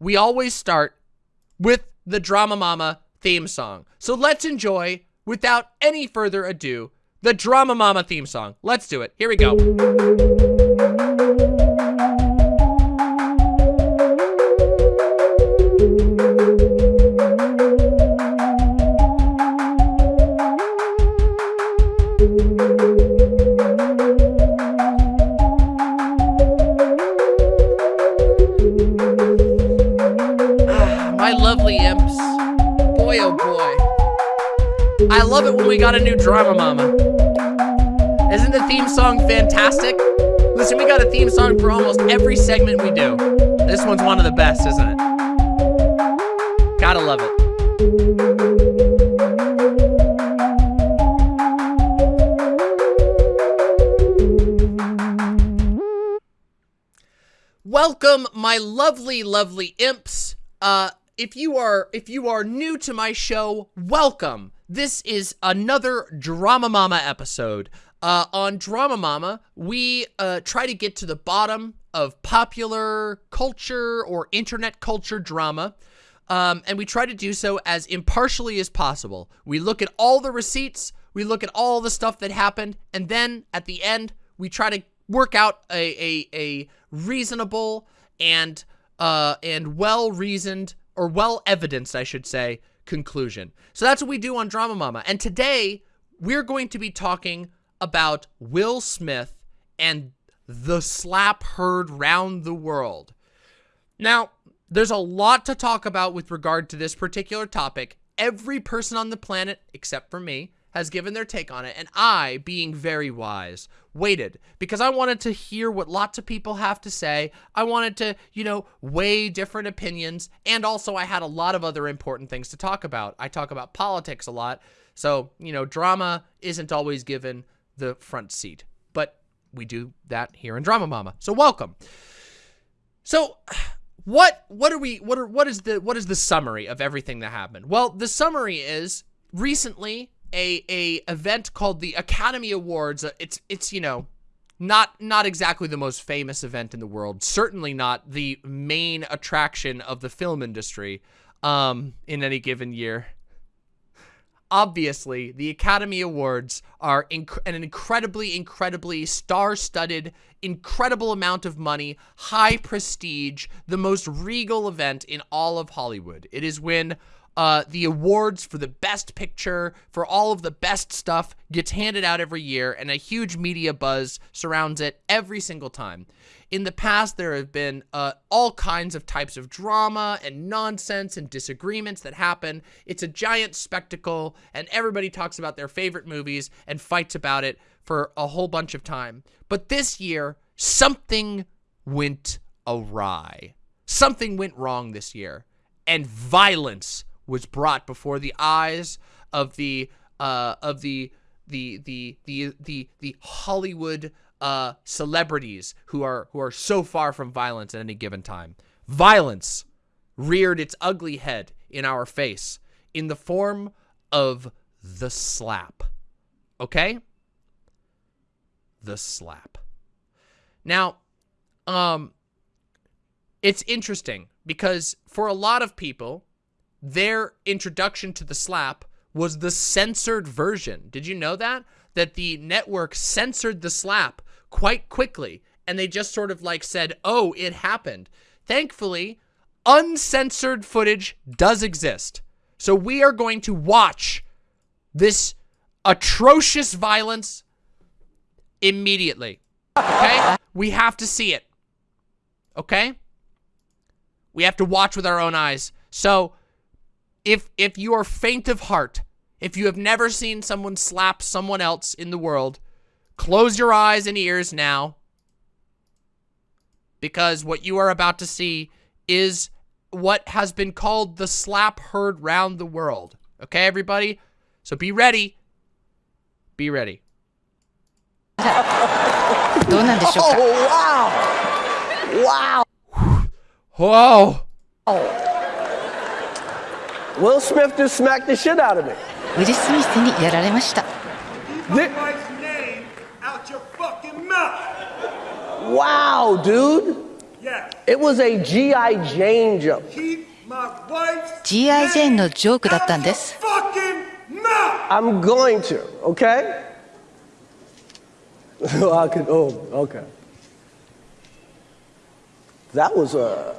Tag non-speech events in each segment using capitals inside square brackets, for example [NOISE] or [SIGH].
we always start with the Drama Mama theme song. So let's enjoy, without any further ado, the Drama Mama theme song. Let's do it. Here we go. I love it when we got a new Drama Mama. Isn't the theme song fantastic? Listen, we got a theme song for almost every segment we do. This one's one of the best, isn't it? Gotta love it. Welcome, my lovely, lovely imps. Uh, if you are if you are new to my show, welcome. This is another Drama Mama episode. Uh, on Drama Mama, we uh, try to get to the bottom of popular culture or internet culture drama. Um, and we try to do so as impartially as possible. We look at all the receipts, we look at all the stuff that happened, and then at the end, we try to work out a, a, a reasonable and uh, and well-reasoned, or well-evidenced, I should say, conclusion. So that's what we do on Drama Mama. And today, we're going to be talking about Will Smith and the slap heard round the world. Now, there's a lot to talk about with regard to this particular topic. Every person on the planet, except for me, has given their take on it, and I, being very wise, waited because I wanted to hear what lots of people have to say. I wanted to, you know, weigh different opinions, and also I had a lot of other important things to talk about. I talk about politics a lot, so, you know, drama isn't always given the front seat, but we do that here in Drama Mama. So welcome. So what what are we what are what is the what is the summary of everything that happened? Well, the summary is recently a a event called the Academy Awards. Uh, It's it's you know not not exactly the most famous event in the world. Certainly not the main attraction of the film industry um in any given year. Obviously, the Academy Awards are inc an incredibly, incredibly star-studded, incredible amount of money, high prestige, the most regal event in all of Hollywood. It is when uh, the awards for the best picture, for all of the best stuff, gets handed out every year, and a huge media buzz surrounds it every single time. In the past, there have been uh, all kinds of types of drama and nonsense and disagreements that happen. It's a giant spectacle, and everybody talks about their favorite movies and fights about it for a whole bunch of time. But this year, something went awry. Something went wrong this year, and violence was brought before the eyes of the uh, of the the the the the the Hollywood uh, celebrities who are who are so far from violence at any given time. Violence reared its ugly head in our face in the form of the slap. Okay? The slap. Now, um, it's interesting because for a lot of people, their introduction to the slap was the censored version. Did you know that? That the network censored the slap quite quickly and they just sort of like said, oh, it happened. Thankfully, uncensored footage does exist. So we are going to watch this atrocious violence immediately. Okay? We have to see it. Okay? We have to watch with our own eyes. So if if you are faint of heart, if you have never seen someone slap someone else in the world, close your eyes and ears now because what you are about to see is what has been called the slap heard round the world. Okay, everybody? So be ready. Be ready. [LAUGHS] oh, wow! Wow! Whoa! Oh. Will Smith just smacked the shit out of me. ウィル・スミスにやられました Thi- wife's name out your fucking mouth. wow, dude. Yes. It was a G.I. Jane joke. Keep my wife's G.I. ジェーンのジョークだったんです fucking mouth. I'm going to, okay? [LAUGHS] I could, oh, okay. That was a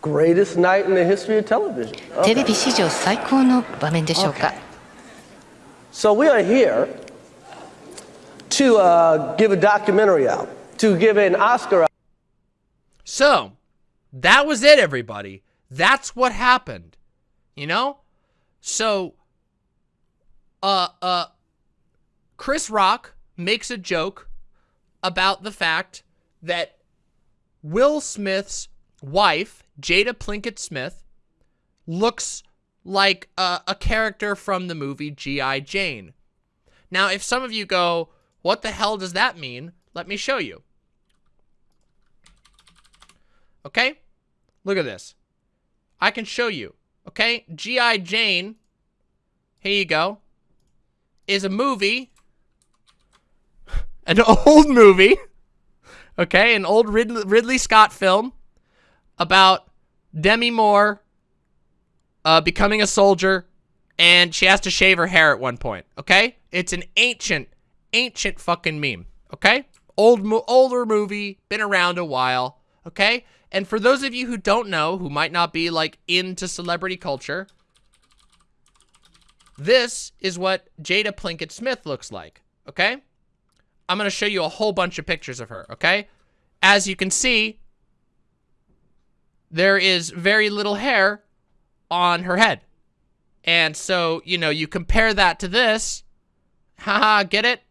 greatest night in the history of television. テレビ史上最高の場面でしょうか So we are here to uh, give a documentary out, to give an Oscar out. So, that was it, everybody. That's what happened. You know? So, uh, uh, Chris Rock makes a joke about the fact that Will Smith's wife, Jada Plinkett Smith, looks like a, a character from the movie G.I. Jane. Now, if some of you go, what the hell does that mean? Let me show you. Okay? Look at this. I can show you. Okay? G.I. Jane, here you go, is a movie, [LAUGHS] an old movie, [LAUGHS] okay? An old Ridley, Ridley Scott film about Demi Moore uh, becoming a soldier, and she has to shave her hair at one point, okay? It's an ancient, ancient fucking meme, okay? Old, mo older movie, been around a while, okay? And for those of you who don't know, who might not be, like, into celebrity culture, this is what Jada Plinkett Smith looks like, okay? I'm going to show you a whole bunch of pictures of her, okay? As you can see, there is very little hair on her head. And so, you know, you compare that to this. Haha, get it?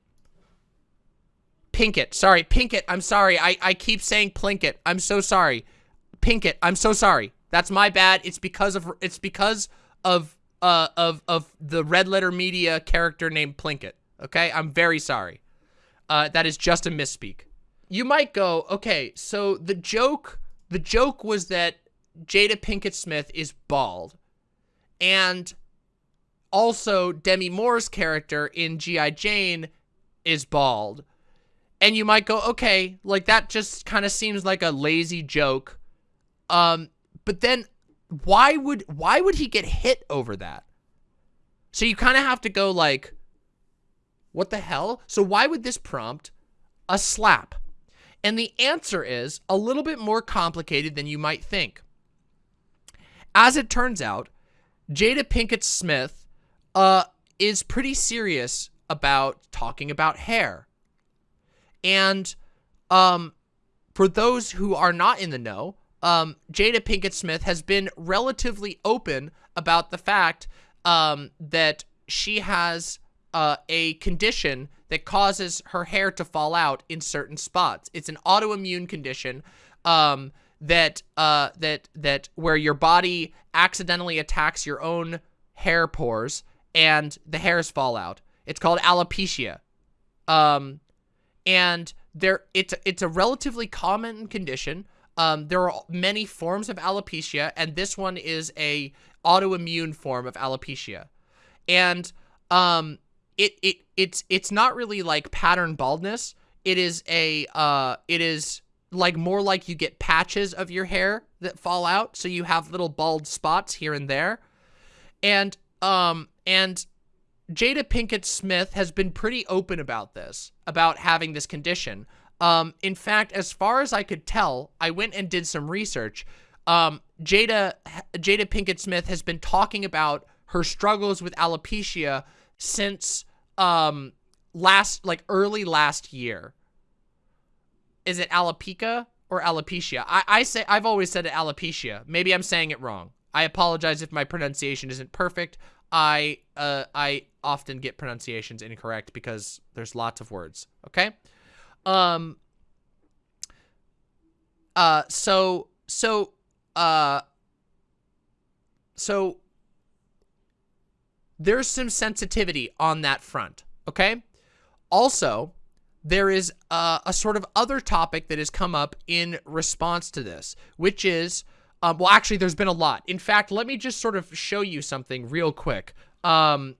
Pinkett. Sorry, Pinkett. I'm sorry. I, I keep saying Plinkett. I'm so sorry. Pinkett. I'm so sorry. That's my bad. It's because of it's because of uh of of the red letter media character named Plinkett. Okay? I'm very sorry. Uh that is just a misspeak. You might go, "Okay, so the joke the joke was that Jada Pinkett Smith is bald. And also Demi Moore's character in G.I. Jane is bald. And you might go, okay, like that just kind of seems like a lazy joke. Um, but then why would why would he get hit over that? So you kind of have to go like, what the hell? So why would this prompt a slap? And the answer is a little bit more complicated than you might think. As it turns out, Jada Pinkett Smith uh, is pretty serious about talking about hair. And um, for those who are not in the know, um, Jada Pinkett Smith has been relatively open about the fact um, that she has uh, a condition that causes her hair to fall out in certain spots. It's an autoimmune condition um, that uh, that that where your body accidentally attacks your own hair pores and the hairs fall out. It's called alopecia. Um, and there it's it's a relatively common condition. Um, there are many forms of alopecia, and this one is a autoimmune form of alopecia. And um, it it it's it's not really like pattern baldness. It is a uh, it is like more like you get patches of your hair that fall out, so you have little bald spots here and there. And um and Jada Pinkett Smith has been pretty open about this, about having this condition. Um, in fact, as far as I could tell, I went and did some research. Um, Jada Jada Pinkett Smith has been talking about her struggles with alopecia since um last like early last year. Is it alopecia or alopecia? I, I say I've always said it alopecia. Maybe I'm saying it wrong. I apologize if my pronunciation isn't perfect. I uh I often get pronunciations incorrect because there's lots of words. Okay. Um. Uh. So so uh. So there's some sensitivity on that front. Okay. Also, there is a, a, sort of other topic that has come up in response to this, which is, um, well, actually, there's been a lot. In fact, let me just sort of show you something real quick. Um,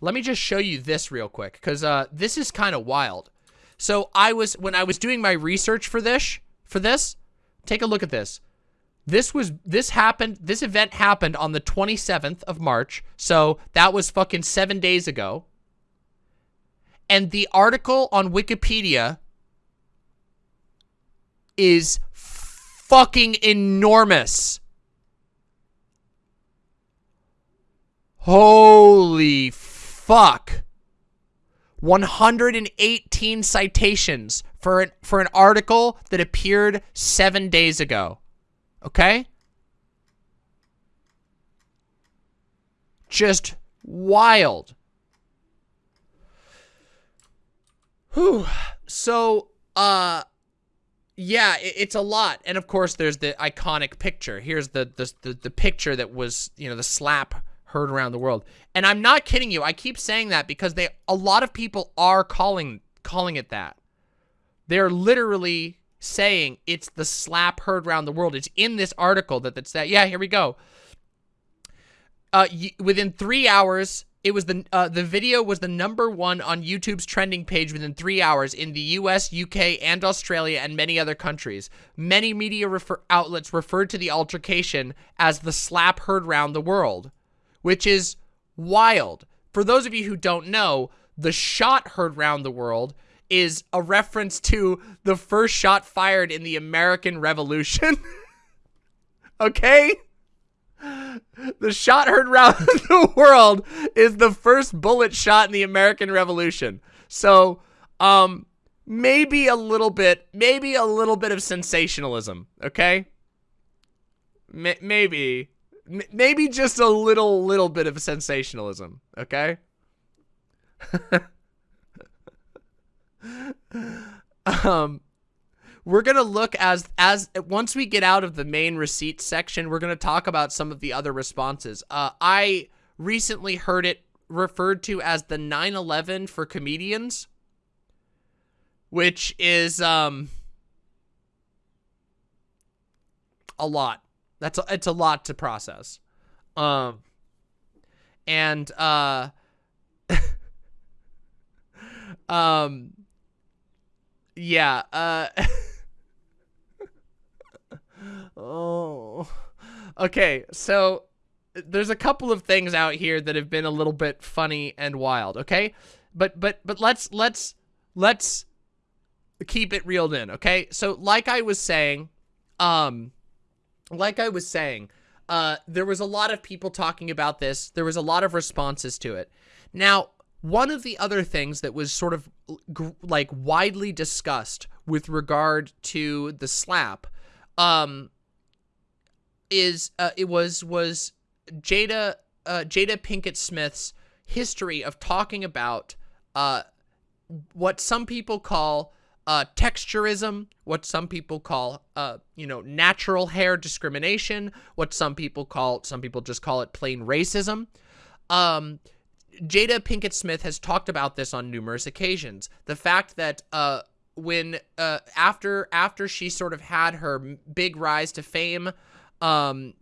let me just show you this real quick, because uh, this is kind of wild. So I was when I was doing my research for this for this, take a look at this. This was this happened this event happened on the 27th of March. So that was fucking 7 days ago. And the article on Wikipedia is fucking enormous. Holy fuck. 118 citations for an, for an article that appeared seven days ago. Okay? Just wild. Whew. So, uh, yeah, it, it's a lot. And of course, there's the iconic picture. Here's the, the, the, the picture that was, you know, the slap heard around the world. And I'm not kidding you. I keep saying that because they a lot of people are calling calling it that. They're literally saying it's the slap heard around the world. It's in this article that that's that. Yeah, here we go. Uh, within three hours, it was the uh, the video was the number one on YouTube's trending page within three hours in the U.S., UK, and Australia, and many other countries. Many media refer outlets referred to the altercation as the slap heard round the world which is wild. For those of you who don't know, the shot heard round the world is a reference to the first shot fired in the American Revolution. [LAUGHS] okay? The shot heard round [LAUGHS] the world is the first bullet shot in the American Revolution. So, um, maybe a little bit, maybe a little bit of sensationalism, okay? M maybe maybe just a little, little bit of sensationalism, okay? [LAUGHS] um, we're gonna look as as once we get out of the main receipt section, we're gonna talk about some of the other responses. Uh, I recently heard it referred to as the 9/11 for comedians, which is um a lot. That's a, it's a lot to process. Um, and uh, [LAUGHS] um, yeah. Uh, [LAUGHS] oh, okay. So there's a couple of things out here that have been a little bit funny and wild. Okay, but but but let's let's let's keep it reeled in. Okay, so like I was saying, um like I was saying, uh, there was a lot of people talking about this. There was a lot of responses to it. Now, one of the other things that was sort of like widely discussed with regard to the slap, um, is uh, it was was Jada uh, Jada Pinkett Smith's history of talking about uh, what some people call uh, texturism, what some people call, uh, you know, natural hair discrimination, what some people call, some people just call it plain racism. Um, Jada Pinkett Smith has talked about this on numerous occasions. The fact that uh, when uh, after after she sort of had her big rise to fame, um,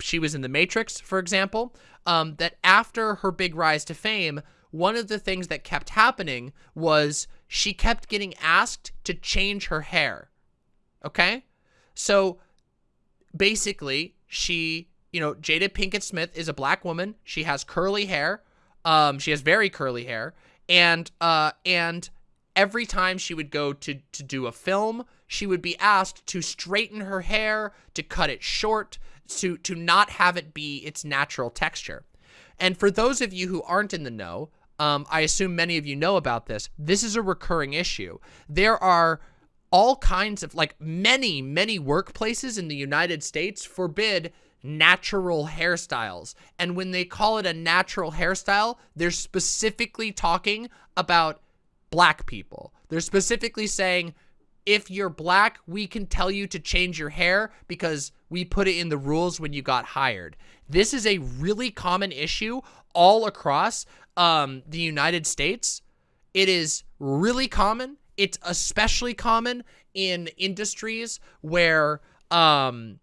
she was in The Matrix, for example, um, that after her big rise to fame, one of the things that kept happening was she kept getting asked to change her hair. Okay? So basically, she, you know, Jada Pinkett Smith is a black woman. She has curly hair. Um, she has very curly hair. And, uh, and every time she would go to, to do a film, she would be asked to straighten her hair, to cut it short, to, to not have it be its natural texture. And for those of you who aren't in the know, um, I assume many of you know about this. This is a recurring issue. There are all kinds of, like many, many workplaces in the United States forbid natural hairstyles. And when they call it a natural hairstyle, they're specifically talking about black people. They're specifically saying, if you're black, we can tell you to change your hair because we put it in the rules when you got hired. This is a really common issue all across um, the United States. It is really common. It's especially common in industries where um,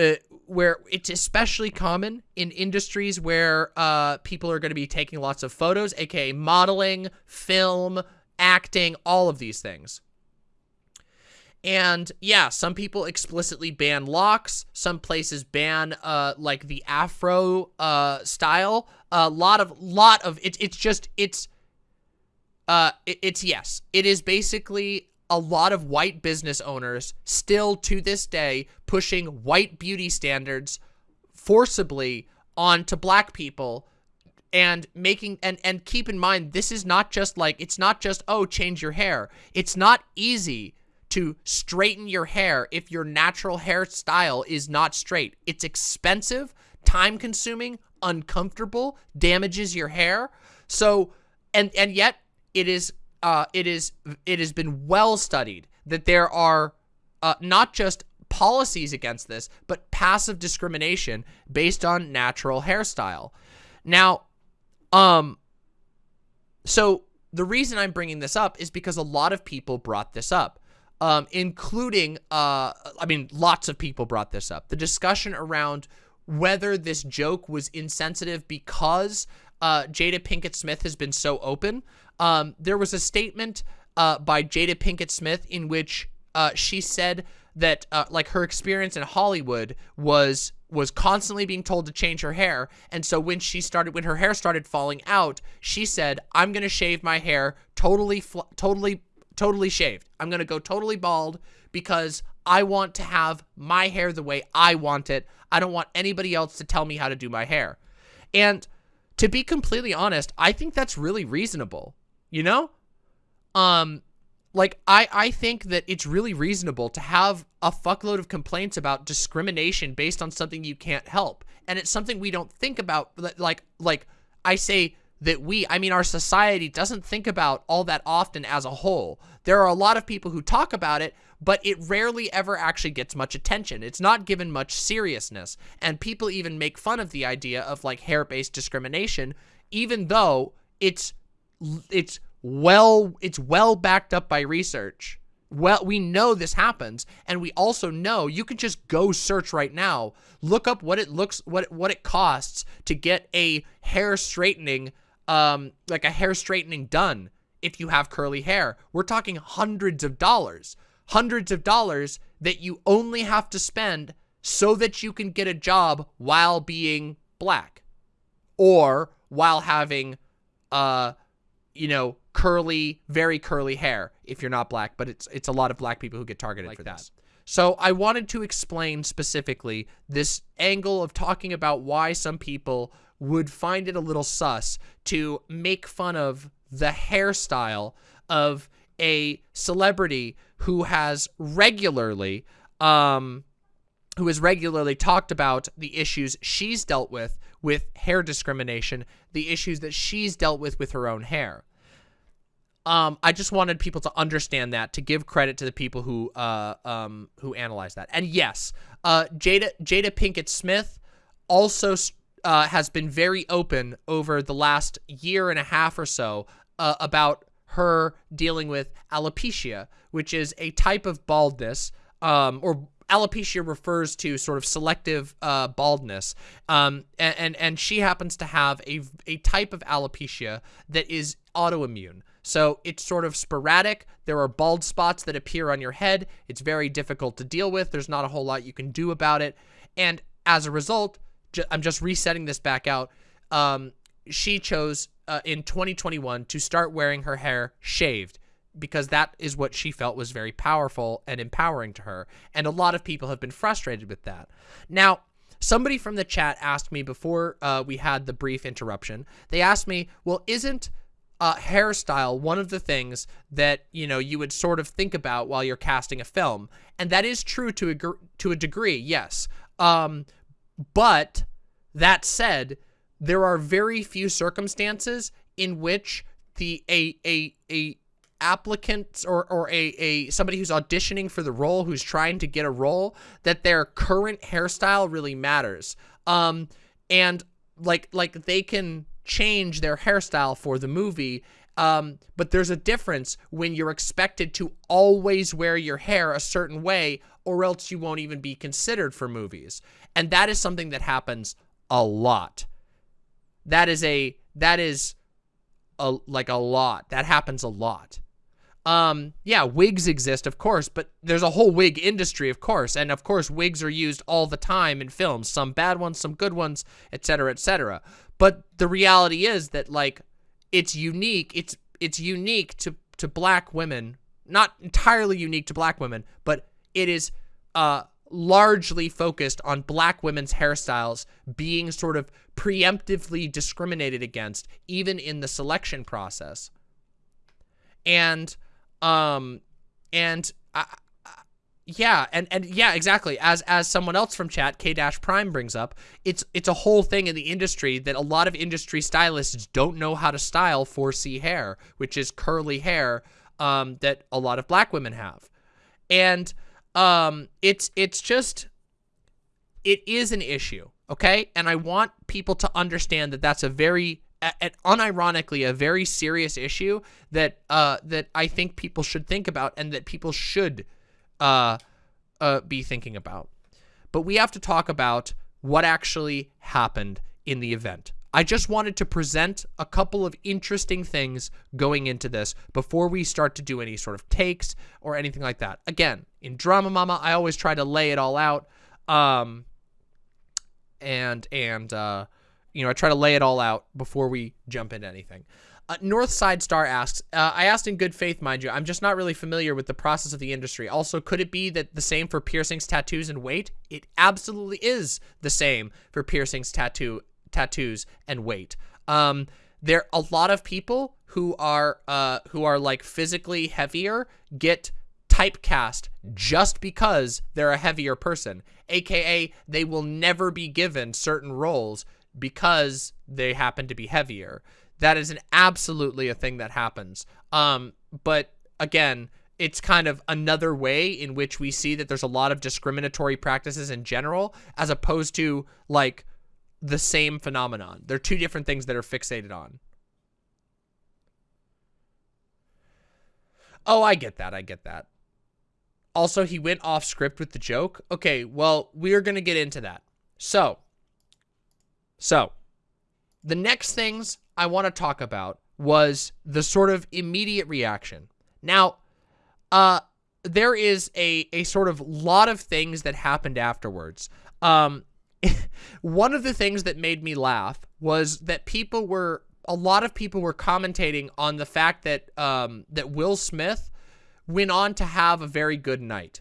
uh, where it's especially common in industries where uh, people are going to be taking lots of photos, aka modeling, film, acting, all of these things. And yeah, some people explicitly ban locks. Some places ban uh like the afro uh style. A lot of lot of it's it's just it's uh it, it's yes. It is basically a lot of white business owners still to this day pushing white beauty standards forcibly onto black people and making and and keep in mind this is not just like it's not just oh change your hair. It's not easy to straighten your hair if your natural hairstyle is not straight. It's expensive time consuming uncomfortable damages your hair. So and and yet it is uh it is it has been well studied that there are uh not just policies against this but passive discrimination based on natural hairstyle now um, so the reason I'm bringing this up is because a lot of people brought this up, um, including, uh, I mean, lots of people brought this up. The discussion around whether this joke was insensitive because uh, Jada Pinkett Smith has been so open. Um, there was a statement uh, by Jada Pinkett Smith in which uh, she said that uh, like her experience in Hollywood was was constantly being told to change her hair. And so when she started when her hair started falling out she said I'm gonna shave my hair totally totally totally shaved. I'm gonna go totally bald because I want to have my hair the way I want it. I don't want anybody else to tell me how to do my hair. And to be completely honest I think that's really reasonable you know um like I I think that it's really reasonable to have a fuckload of complaints about discrimination based on something you can't help. And it's something we don't think about like like I say that we, I mean our society doesn't think about all that often as a whole. There are a lot of people who talk about it, but it rarely ever actually gets much attention. It's not given much seriousness. And people even make fun of the idea of like hair-based discrimination even though it's it's well it's well backed up by research well we know this happens and we also know you can just go search right now look up what it looks what what it costs to get a hair straightening um like a hair straightening done if you have curly hair we're talking hundreds of dollars hundreds of dollars that you only have to spend so that you can get a job while being black or while having uh you know curly, very curly hair if you're not black, but it's it's a lot of black people who get targeted like for that. This. So I wanted to explain specifically this angle of talking about why some people would find it a little sus to make fun of the hairstyle of a celebrity who has regularly um who has regularly talked about the issues she's dealt with with hair discrimination, the issues that she's dealt with with her own hair um, I just wanted people to understand that, to give credit to the people who uh, um, who analyzed that. And yes, uh, Jada Jada Pinkett Smith also uh, has been very open over the last year and a half or so uh, about her dealing with alopecia, which is a type of baldness, um, or alopecia refers to sort of selective uh, baldness, um, and, and and she happens to have a a type of alopecia that is autoimmune. So it's sort of sporadic. There are bald spots that appear on your head. It's very difficult to deal with. There's not a whole lot you can do about it. And as a result, ju I'm just resetting this back out. Um, she chose uh, in 2021 to start wearing her hair shaved because that is what she felt was very powerful and empowering to her. And a lot of people have been frustrated with that. Now, somebody from the chat asked me before uh, we had the brief interruption, they asked me, well, isn't uh, hairstyle one of the things that you know you would sort of think about while you're casting a film, and that is true to a to a degree, yes. Um, but that said, there are very few circumstances in which the a a a applicant or or a a somebody who's auditioning for the role who's trying to get a role that their current hairstyle really matters. Um, and like like they can change their hairstyle for the movie. Um, but there's a difference when you're expected to always wear your hair a certain way or else you won't even be considered for movies. And that is something that happens a lot. That is a, that is a, like a lot. That happens a lot. um, yeah, wigs exist, of course, but there's a whole wig industry, of course, and of course, wigs are used all the time in films, some bad ones, some good ones, etc., etc. But the reality is that like it's unique. It's it's unique to to black women, not entirely unique to black women, but it is uh largely focused on black women's hairstyles being sort of preemptively discriminated against even in the selection process. And um and uh, yeah, and and yeah, exactly. As as someone else from chat, K Dash Prime brings up, it's it's a whole thing in the industry that a lot of industry stylists don't know how to style 4C hair, which is curly hair um, that a lot of black women have, and um, it's it's just it is an issue, okay? And I want people to understand that that's a very unironically a very serious issue that uh that I think people should think about and that people should uh, uh, be thinking about. But we have to talk about what actually happened in the event. I just wanted to present a couple of interesting things going into this before we start to do any sort of takes or anything like that. Again, in Drama Mama, I always try to lay it all out. Um, and, and, uh, you know, I try to lay it all out before we jump into anything. Uh, Northside Star asks, uh, I asked in good faith, mind you, I'm just not really familiar with the process of the industry. Also, could it be that the same for piercings, tattoos, and weight? It absolutely is the same for piercings, tattoo, tattoos, and weight. Um, there, are a lot of people who are, uh, who are like physically heavier get typecast just because they're a heavier person, aka they will never be given certain roles because they happen to be heavier. That is an absolutely a thing that happens. Um, but again, it's kind of another way in which we see that there's a lot of discriminatory practices in general, as opposed to like the same phenomenon. They're two different things that are fixated on. Oh, I get that. I get that. Also, he went off script with the joke. Okay, well, we're going to get into that. So, so, the next things I want to talk about was the sort of immediate reaction. Now, uh, there is a, a sort of lot of things that happened afterwards. Um, [LAUGHS] one of the things that made me laugh was that people were, a lot of people were commentating on the fact that, um, that Will Smith went on to have a very good night.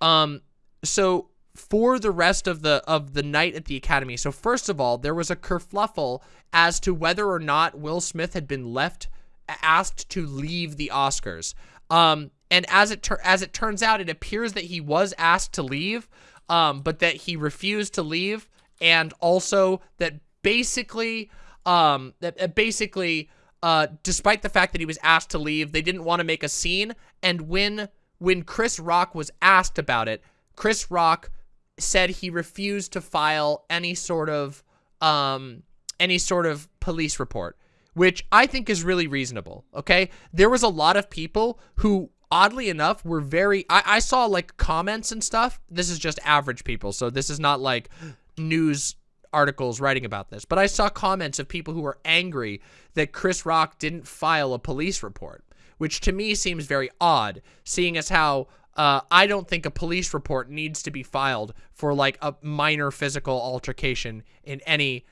Um, so for the rest of the of the night at the academy. So first of all, there was a kerfluffle as to whether or not Will Smith had been left asked to leave the Oscars. Um, and as it as it turns out, it appears that he was asked to leave, um, but that he refused to leave, and also that basically, um, that basically, uh, despite the fact that he was asked to leave, they didn't want to make a scene. And when when Chris Rock was asked about it, Chris Rock said he refused to file any sort of um any sort of police report, which I think is really reasonable. Okay, there was a lot of people who oddly enough were very I, I saw like comments and stuff this is just average people so this is not like news articles writing about this but i saw comments of people who were angry that chris rock didn't file a police report which to me seems very odd seeing as how uh, I don't think a police report needs to be filed for like a minor physical altercation in any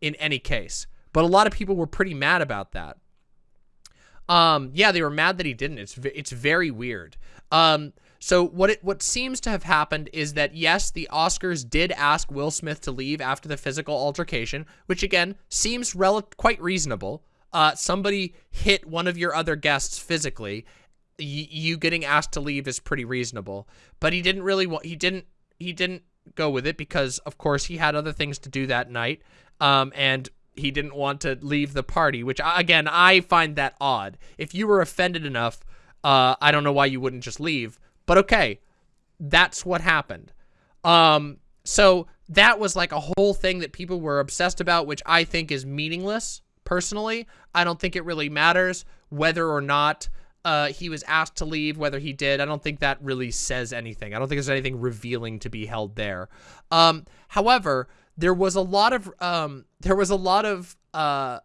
in any case. But a lot of people were pretty mad about that. Um, yeah, they were mad that he didn't. It's it's very weird. Um, so what it what seems to have happened is that yes, the Oscars did ask Will Smith to leave after the physical altercation, which again seems rel quite reasonable. Uh, somebody hit one of your other guests physically, you getting asked to leave is pretty reasonable. But he didn't really want, he didn't, he didn't go with it because of course he had other things to do that night. Um, and he didn't want to leave the party, which again, I find that odd. If you were offended enough, uh, I don't know why you wouldn't just leave, but okay, that's what happened. Um, so that was like a whole thing that people were obsessed about, which I think is meaningless. Personally, I don't think it really matters whether or not uh, he was asked to leave, whether he did. I don't think that really says anything. I don't think there's anything revealing to be held there. Um, however, there was a lot of um, there was a lot of uh,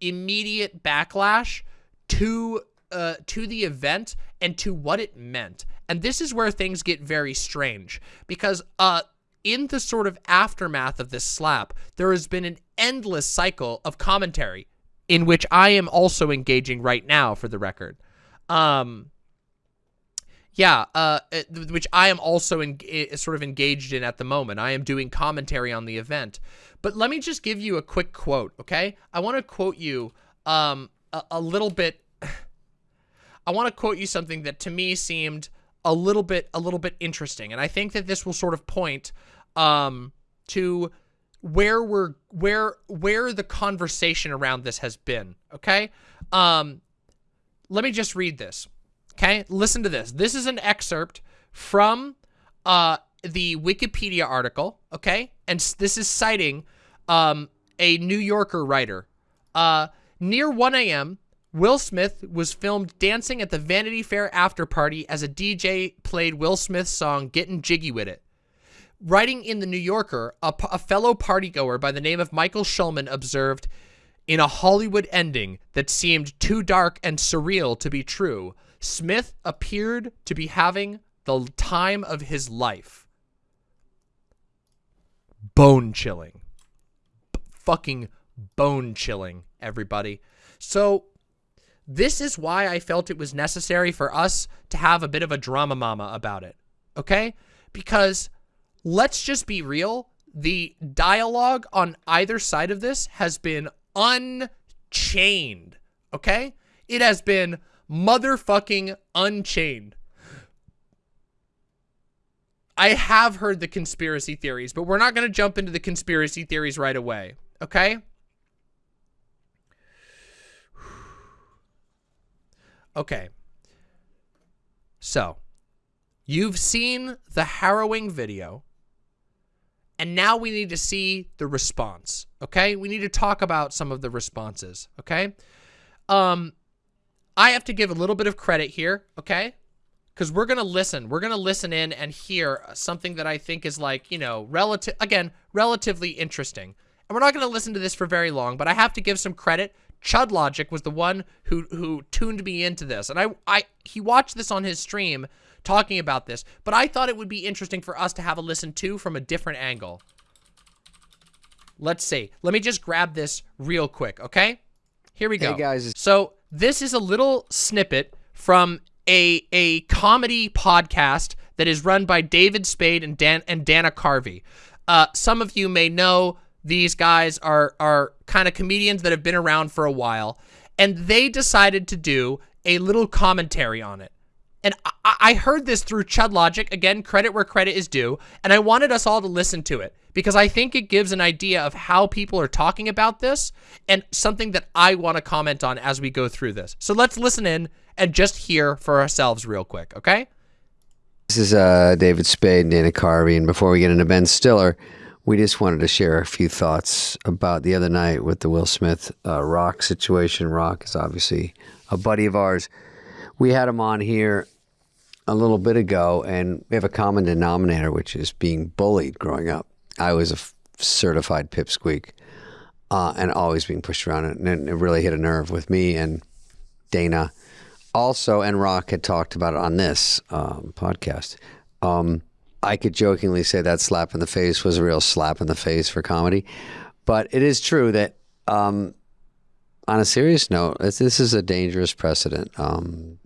immediate backlash to uh, to the event and to what it meant. And this is where things get very strange because uh, in the sort of aftermath of this slap, there has been an endless cycle of commentary in which I am also engaging right now for the record. Um, yeah, uh, which I am also in, sort of engaged in at the moment. I am doing commentary on the event. But let me just give you a quick quote, okay? I want to quote you um, a, a little bit. [SIGHS] I want to quote you something that to me seemed a little bit a little bit interesting, and I think that this will sort of point um, to where we're where where the conversation around this has been. Okay, um, let me just read this. Okay, listen to this. This is an excerpt from uh, the Wikipedia article. Okay, and this is citing um, a New Yorker writer. Uh, near 1 a.m., Will Smith was filmed dancing at the Vanity Fair after party as a DJ played Will Smith's song Getting Jiggy With It. Writing in The New Yorker, a, a fellow partygoer by the name of Michael Schulman observed, in a Hollywood ending that seemed too dark and surreal to be true, Smith appeared to be having the time of his life. Bone chilling. B fucking bone chilling, everybody. So this is why I felt it was necessary for us to have a bit of a drama mama about it. Okay? Because let's just be real. The dialogue on either side of this has been unchained. Okay? It has been motherfucking unchained. I have heard the conspiracy theories, but we're not going to jump into the conspiracy theories right away. Okay? [SIGHS] Okay. So, you've seen the harrowing video, and now we need to see the response, okay? We need to talk about some of the responses, okay? Um, I have to give a little bit of credit here, okay? Because we're going to listen. We're going to listen in and hear something that I think is like, you know, relative, again, relatively interesting. And we're not going to listen to this for very long, but I have to give some credit Chud Logic was the one who who tuned me into this, and I I he watched this on his stream talking about this, but I thought it would be interesting for us to have a listen to from a different angle. Let's see. Let me just grab this real quick, okay? Here we go. Hey guys. So this is a little snippet from a a comedy podcast that is run by David Spade and Dan and Dana Carvey. Uh, some of you may know these guys are are kind of comedians that have been around for a while, and they decided to do a little commentary on it. And I, I heard this through Chud Logic, again, credit where credit is due, and I wanted us all to listen to it because I think it gives an idea of how people are talking about this and something that I want to comment on as we go through this. So let's listen in and just hear for ourselves real quick, okay? This is uh, David Spade and Dana Carvey, and before we get into Ben Stiller, we just wanted to share a few thoughts about the other night with the Will Smith uh, Rock situation. Rock is obviously a buddy of ours. We had him on here a little bit ago, and we have a common denominator, which is being bullied growing up. I was a certified pipsqueak uh, and always being pushed around, and it really hit a nerve with me and Dana. Also, and Rock had talked about it on this um, podcast. Um, I could jokingly say that slap in the face was a real slap in the face for comedy. But it is true that, um, on a serious note, this is a dangerous precedent. Um,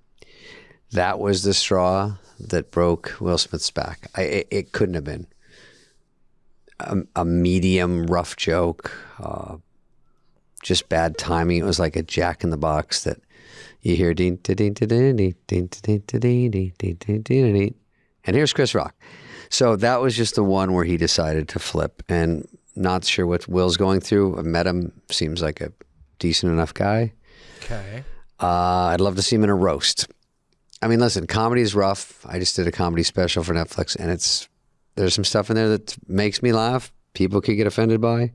that was the straw that broke Will Smith's back. I, it, it, couldn't have been a, a medium rough joke, uh, just bad timing. It was like a jack in the box that you hear ding ding ding ding ding ding ding ding ding ding and here's Chris Rock. So that was just the one where he decided to flip and not sure what Will's going through. I met him, seems like a decent enough guy. Okay. Uh, I'd love to see him in a roast. I mean, listen, comedy is rough. I just did a comedy special for Netflix, and it's there's some stuff in there that makes me laugh. People could get offended by.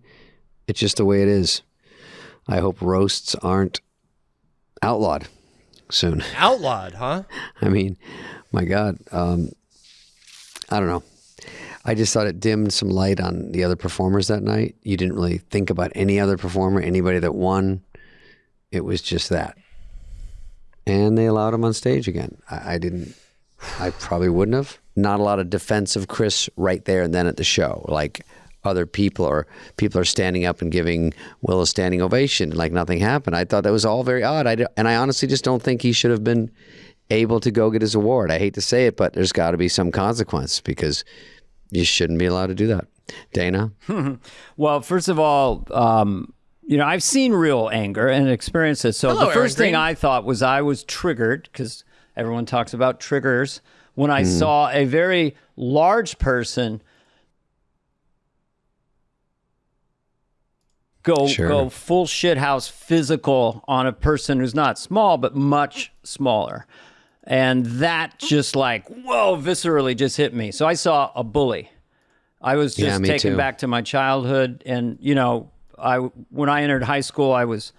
It's just the way it is. I hope roasts aren't outlawed soon. Outlawed, huh? [LAUGHS] I mean, my God. Um, I don't know. I just thought it dimmed some light on the other performers that night. You didn't really think about any other performer, anybody that won. It was just that. and they allowed him on stage again. I, I didn't. I probably wouldn't have. Not a lot of defense of Chris right there and then at the show, like other people or people are standing up and giving Will a standing ovation, like nothing happened. I thought that was all very odd. I d- and I honestly just don't think he should have been able to go get his award. I hate to say it, but there's got to be some consequence because you shouldn't be allowed to do that. Dana, [LAUGHS] Well, first of all, um, you know, I've seen real anger and experienced it. So Hello, the first Aaron thing Green. I thought was I was triggered because everyone talks about triggers when I hmm. saw a very large person go Sure. go full shit house physical on a person who's not small but much smaller. And that just like, whoa, viscerally just hit me. So I saw a bully. I was just me taken too. back to my childhood, and you know, I when I entered high school, I was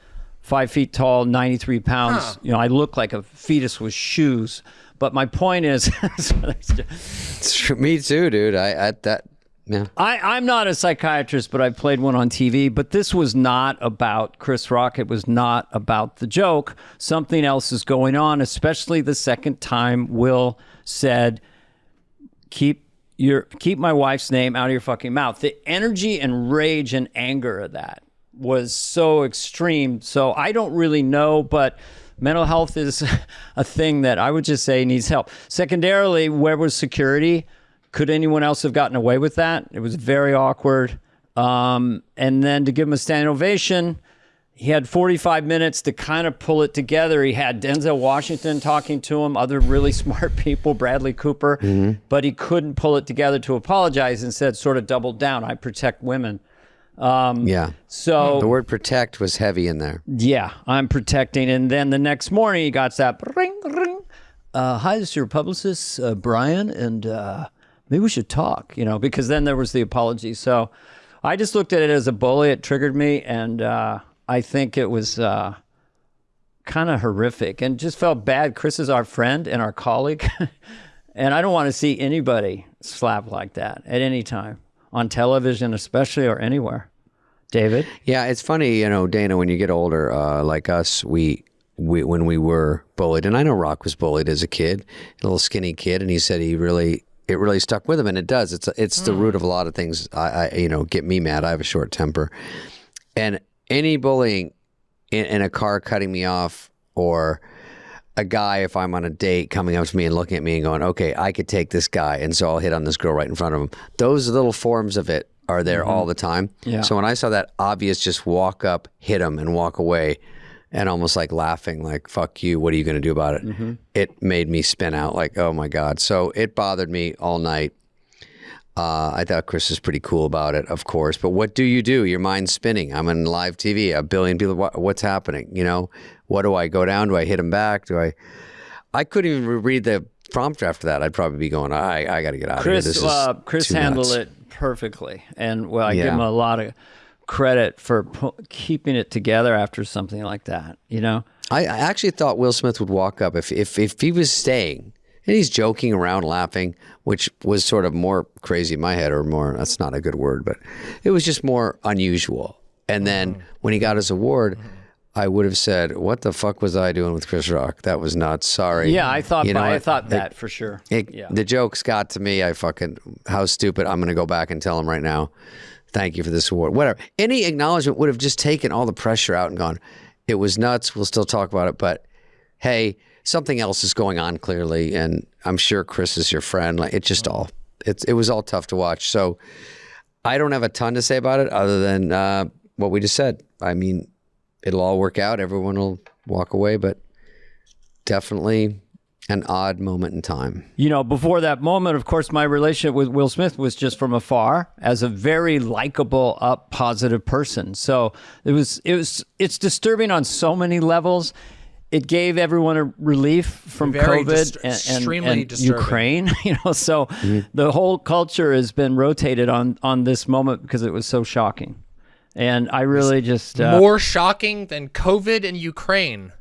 five feet tall, ninety three pounds. You know, I look like a fetus with shoes. But my point is, [LAUGHS] me too, dude. I, I that yeah. I, I'm not a psychiatrist, but I played one on TV. But this was not about Chris Rock. It was not about the joke. Something else is going on, especially the second time Will said, keep your keep my wife's name out of your fucking mouth. The energy and rage and anger of that was so extreme. So I don't really know, but mental health is [LAUGHS] a thing that I would just say needs help. Secondarily, where was security? Could anyone else have gotten away with that? It was very awkward. Um, and then to give him a standing ovation, he had 45 minutes to kind of pull it together. He had Denzel Washington talking to him, other really [LAUGHS] smart people, Bradley Cooper, but he couldn't pull it together to apologize. Instead, sort of doubled down. I protect women. Yeah. So The word protect was heavy in there. yeah, I'm protecting. And then the next morning, he got that ring, ring. Uh, hi, this is your publicist, uh, Brian, and uh, maybe we should talk, you know, because then there was the apology. So I just looked at it as a bully. It triggered me, and uh, I think it was uh, kind of horrific and just felt bad. Chris is our friend and our colleague, [LAUGHS] and I don't want to see anybody slap like that at any time on television, especially or anywhere. David? Yeah, it's funny, you know, Dana. When you get older, uh, like us, we, we when we were bullied, and I know Rock was bullied as a kid, a little skinny kid, and he said he really it really stuck with him, and it does. It's it's the root of a lot of things. I, I you know get me mad. I have a short temper, and any bullying in, in a car cutting me off or a guy if I'm on a date coming up to me and looking at me and going, okay, I could take this guy, and so I'll hit on this girl right in front of him. Those little forms of it are there mm-hmm. all the time. Yeah. So when I saw that obvious, just walk up, hit him, and walk away, and almost like laughing, like "fuck you," what are you going to do about it? Mm-hmm. It made me spin out, like, oh my god. So it bothered me all night. Uh, I thought Chris was pretty cool about it, of course. But what do you do? Your mind's spinning. I'm on live TV. A billion people. What, what's happening? You know, what do I go down? Do I hit him back? Do I? I couldn't even read the prompt after that. I'd probably be going, I, I got to get out of here. This Chris, is uh, Chris handled nuts." it perfectly, and well, I give him a lot of credit for keeping it together after something like that. You know, I, I actually thought Will Smith would walk up if, if if he was staying and he's joking around, laughing, which was sort of more crazy in my head, or more. That's not a good word, but it was just more unusual. And then when he got his award, I would have said, "What the fuck was I doing with Chris Rock? That was not Sorry." yeah, I thought, You know I what? thought It- that for sure. it, yeah, The jokes got to me. I fucking how stupid. I'm going to go back and tell him right now. Thank you for this award. Whatever. Any acknowledgement would have just taken all the pressure out and gone. It was nuts. We'll still talk about it, but hey, something else is going on clearly, and I'm sure Chris is your friend. Like it just all it's it was all tough to watch. So I don't have a ton to say about it other than uh, what we just said. I mean, it'll all work out. Everyone will walk away, but definitely an odd moment in time. you know, before that moment, of course, my relationship with Will Smith was just from afar as a very likable, up, positive person. So it was, it was, it's disturbing on so many levels. It gave everyone a relief from Very COVID dist- and, and- extremely and. Ukraine. [LAUGHS] You know, so the whole culture has been rotated on on this moment because it was so shocking. And I really just, uh, More shocking than COVID and Ukraine.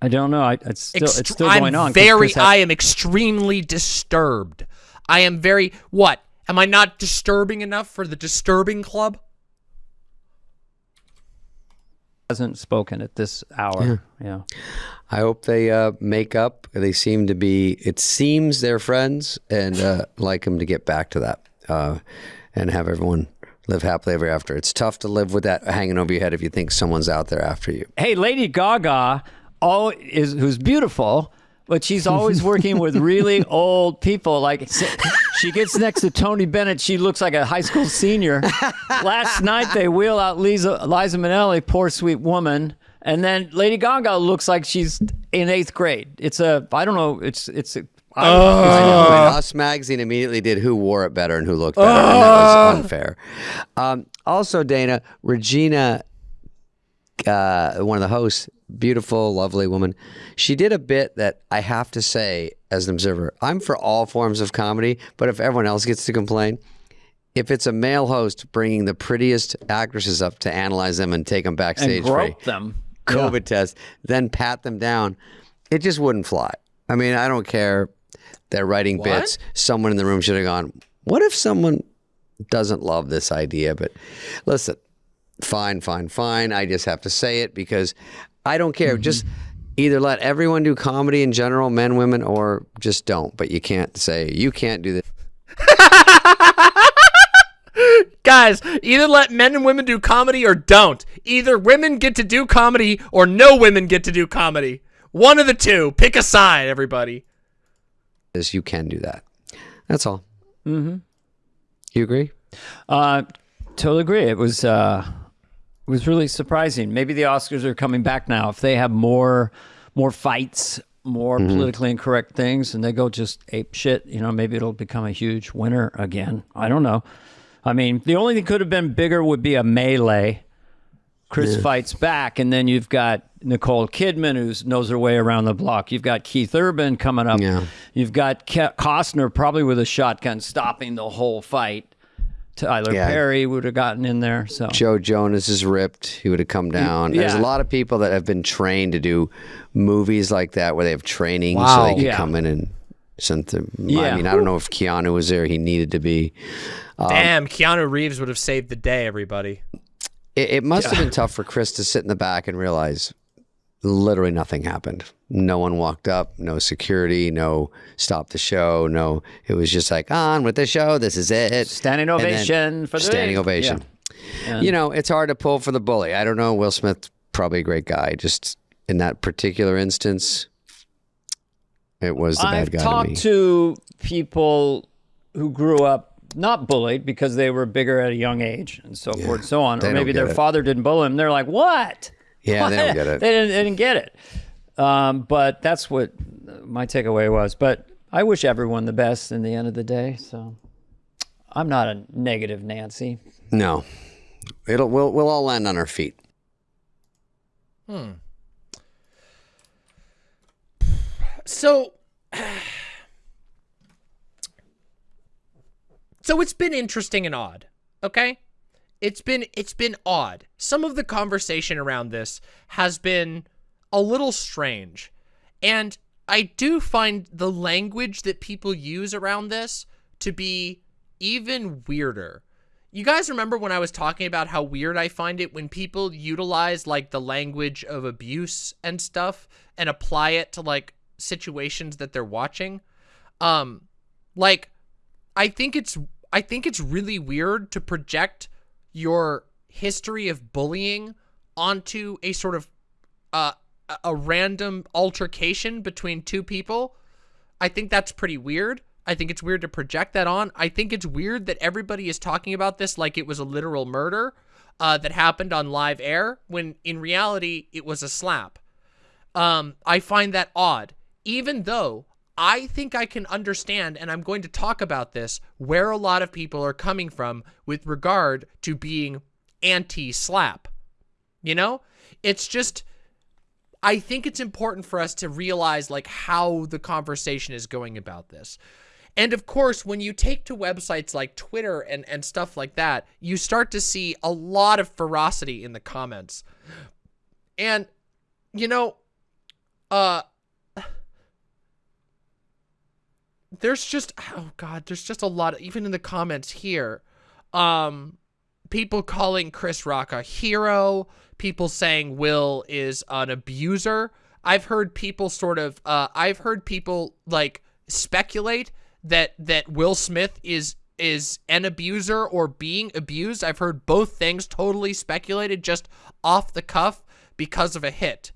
I don't know. I, it's still, it's Ext- still I'm going on. 'cause Very, had- I am extremely disturbed. I am very. What? Am I not disturbing enough for the disturbing club? Hasn't spoken at this hour. Yeah. I hope they uh, make up. They seem to be. It seems they're friends, and uh, like them to get back to that, uh, and have everyone live happily ever after. It's tough to live with that hanging over your head if you think someone's out there after you. Hey, Lady Gaga, all is who's beautiful, but she's always working with really [LAUGHS] old people. Like she gets next to Tony Bennett, she looks like a high school senior. Last night they wheel out Liza, Liza Minnelli, poor sweet woman, and then Lady Gaga looks like she's in eighth grade. It's a I don't know. It's it's. A, I, I know. And Us Magazine immediately did who wore it better and who looked better, and that was unfair. Um, also, Dana, Regina, uh, one of the hosts, beautiful, lovely woman, she did a bit that I have to say, as an observer, I'm for all forms of comedy, but if everyone else gets to complain, if it's a male host bringing the prettiest actresses up to analyze them and take them backstage and grope them. COVID test, then pat them down, it just wouldn't fly. I mean, I don't care. They're writing bits. Someone in the room should have gone, what if someone doesn't love this idea? But listen, fine, fine, fine. I just have to say it because I don't care. Just either let everyone do comedy in general, men, women, or just don't. But you can't say, you can't do this. [LAUGHS] Guys, either let men and women do comedy or don't. Either women get to do comedy or no women get to do comedy. One of the two. Pick a side, everybody. this. You can do that. That's all. Mm-hmm. You agree? Uh, totally agree. It was uh, it was really surprising. Maybe the Oscars are coming back now. If they have more more fights, more mm-hmm. politically incorrect things, and they go just ape shit, you know, maybe it'll become a huge winner again. I don't know. I mean, the only thing could have been bigger would be a melee. Chris fights back, and then you've got Nicole Kidman, who knows her way around the block. You've got Keith Urban coming up. Yeah. You've got Ke- Costner probably with a shotgun stopping the whole fight. Tyler Yeah. Perry would have gotten in there. So Joe Jonas is ripped. He would have come down. There's a lot of people that have been trained to do movies like that where they have training so they can Yeah. come in and something. Yeah. I mean, I don't know if Keanu was there. He needed to be. Um, Damn, Keanu Reeves would have saved the day, everybody. It, it must have been tough for Chris to sit in the back and realize literally nothing happened. No one walked up, no security, no stop the show, no. It was just like on with the show. This is it. Standing ovation for the standing day. ovation. Yeah. You know, it's hard to pull for the bully. I don't know. Will Smith probably a great guy. Just in that particular instance, it was the I've bad guy talked to to people who grew up not bullied because they were bigger at a young age and so forth and so on, or maybe their it. father didn't bully them. They're like, "What?" Yeah, they don't [LAUGHS] get they it. didn't, they didn't get it. Um, but that's what my takeaway was. But I wish everyone the best in the end of the day. So I'm not a negative Nancy. No, it'll we'll we'll all land on our feet. Hmm. So [SIGHS] So it's been interesting and odd. Okay? It's been it's been odd. Some of the conversation around this has been a little strange. And I do find the language that people use around this to be even weirder. You guys remember when I was talking about how weird I find it when people utilize like the language of abuse and stuff and apply it to like situations that they're watching? Um like I think it's I think it's really weird to project your history of bullying onto a sort of uh, a- random altercation between two people. I think that's pretty weird. I think it's weird to project that on. I think it's weird that everybody is talking about this like it was a literal murder uh, that happened on live air when in reality it was a slap. Um, I find that odd, even though I think I can understand, and I'm going to talk about this, where a lot of people are coming from with regard to being anti slap. You know, it's just, I think it's important for us to realize like how the conversation is going about this. And of course, when you take to websites like Twitter and, and stuff like that, you start to see a lot of ferocity in the comments. And, you know, uh, there's just oh god there's just a lot of, even in the comments here um people calling chris rock a hero people saying will is an abuser I've heard people sort of uh, I've heard people like speculate that that Will Smith is is an abuser or being abused. I've heard both things totally speculated just off the cuff because of a hit.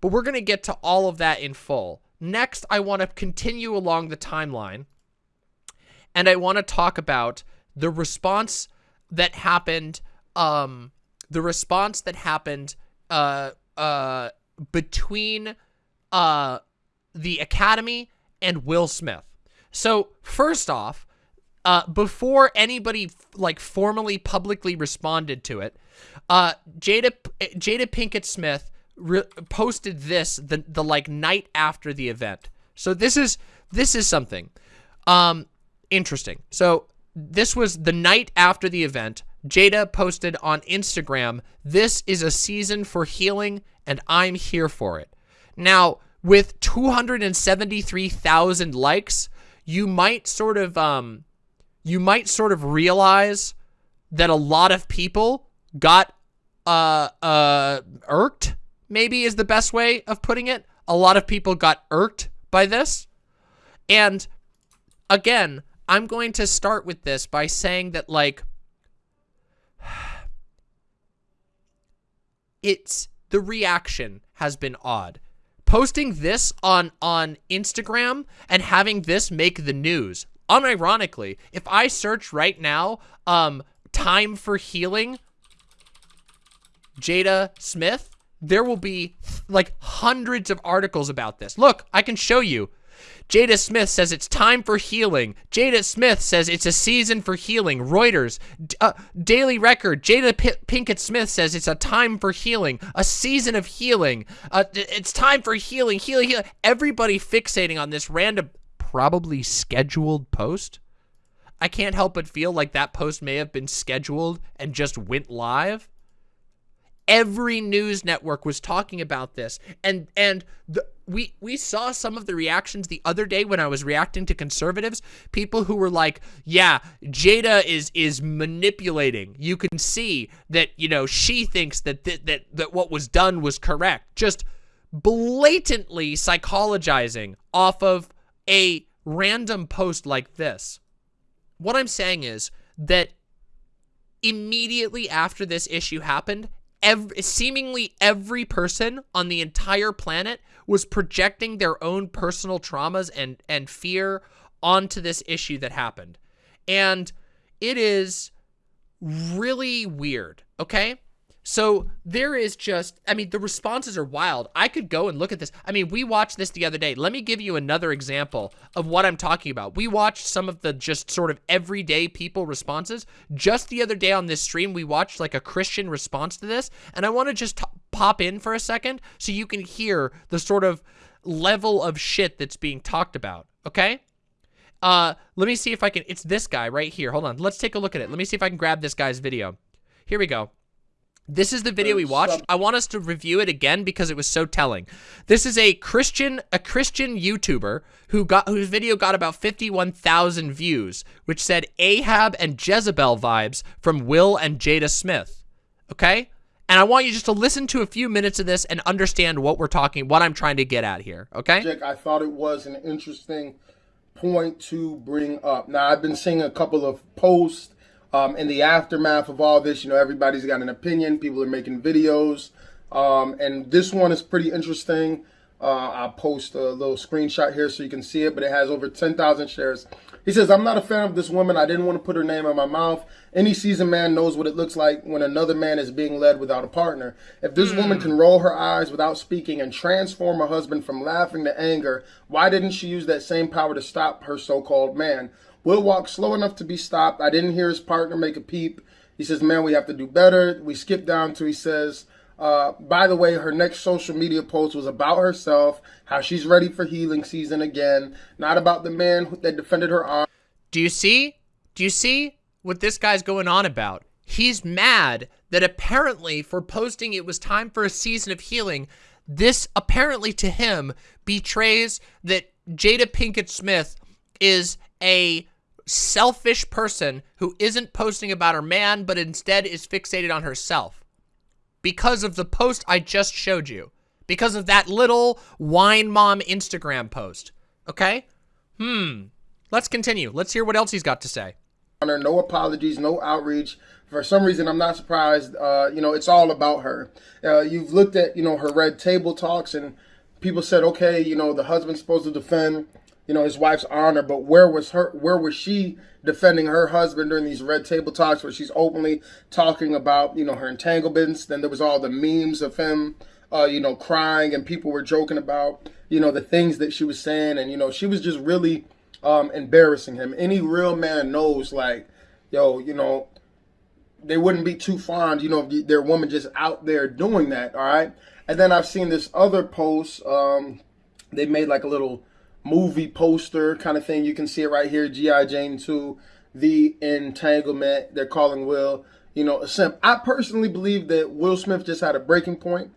But we're going to get to all of that in full. Next, I want to continue along the timeline and I want to talk about the response that happened um the response that happened uh uh between uh the Academy and Will Smith. So, first off, uh, before anybody like formally publicly responded to it, uh, Jada Jada Pinkett Smith posted this the the like night after the event. So this is this is something um interesting. So this was the night after the event. Jada posted on Instagram, "This is a season for healing and I'm here for it." Now, with 273,000 likes, you might sort of um you might sort of realize that a lot of people got uh uh irked maybe is the best way of putting it. A lot of people got irked by this. And again i'm going to start with this by saying that like [SIGHS] it's the reaction has been odd. Posting this on on instagram and having this make the news. Unironically, if I search right now, um, time for healing, Jada Smith, there will be like hundreds of articles about this. Look, I can show you. Jada Smith says it's time for healing. Jada Smith says it's a season for healing. Reuters, uh, Daily Record, Jada P Pinkett Smith says it's a time for healing, a season of healing. Uh, it's time for healing, healing, healing. Everybody fixating on this random probably scheduled post. I can't help but feel like that post may have been scheduled and just went live. Every news network was talking about this. And and the, we we saw some of the reactions the other day when I was reacting to conservatives, people who were like, "Yeah, Jada is is manipulating. You can see that, you know, she thinks that th that that what was done was correct." Just blatantly psychologizing off of a random post like this. What I'm saying is that immediately after this issue happened, every, seemingly every person on the entire planet was projecting their own personal traumas and, and fear onto this issue that happened. And it is really weird, okay? So there is just, I mean, the responses are wild. I could go and look at this. I mean, we watched this the other day. Let me give you another example of what I'm talking about. We watched some of the just sort of everyday people responses. Just the other day on this stream, we watched like a Christian response to this. And I want to just pop in for a second so you can hear the sort of level of shit that's being talked about. Okay? Uh, let me see if I can, it's this guy right here. Hold on. Let's take a look at it. Let me see if I can grab this guy's video. Here we go. This is the video we watched. I want us to review it again because it was so telling. This is a Christian a Christian YouTuber who got whose video got about 51,000 views, which said Ahab and Jezebel vibes from Will and Jada Smith. Okay? And I want you just to listen to a few minutes of this and understand what we're talking, what I'm trying to get at here. Okay? Jake, I thought it was an interesting point to bring up. Now, I've been seeing a couple of posts um, in the aftermath of all this, you know, everybody's got an opinion. People are making videos. Um, and this one is pretty interesting. Uh, I'll post a little screenshot here so you can see it, but it has over 10,000 shares. He says, I'm not a fan of this woman. I didn't want to put her name in my mouth. Any seasoned man knows what it looks like when another man is being led without a partner. If this woman can roll her eyes without speaking and transform her husband from laughing to anger, why didn't she use that same power to stop her so-called man? Will walked slow enough to be stopped. I didn't hear his partner make a peep. He says, man, we have to do better. We skip down to, he says, uh, by the way, her next social media post was about herself, how she's ready for healing season again, not about the man that defended her arm. Do you see? Do you see what this guy's going on about? He's mad that apparently for posting it was time for a season of healing, this apparently to him betrays that Jada Pinkett Smith is a selfish person who isn't posting about her man, but instead is fixated on herself. Because of the post I just showed you. because of that little wine mom Instagram post. Okay? Hmm. Let's continue. Let's hear what else he's got to say. no apologies, no outreach. For some reason, I'm not surprised. Uh, you know, it's all about her. Uh, you've looked at, you know, her red table talks, and people said, okay, you know, the husband's supposed to defend, you know, his wife's honor, but where was her? Where was she defending her husband during these red table talks, where she's openly talking about, you know, her entanglements? Then there was all the memes of him, uh, you know, crying, and people were joking about, you know, the things that she was saying, and you know, she was just really um, embarrassing him. Any real man knows, like, yo, you know, they wouldn't be too fond, you know, their woman just out there doing that. All right. And then I've seen this other post. Um, they made like a little movie poster kind of thing. You can see it right here. G.I. Jane 2, The Entanglement. They're calling Will, you know, a simp. I personally believe that Will Smith just had a breaking point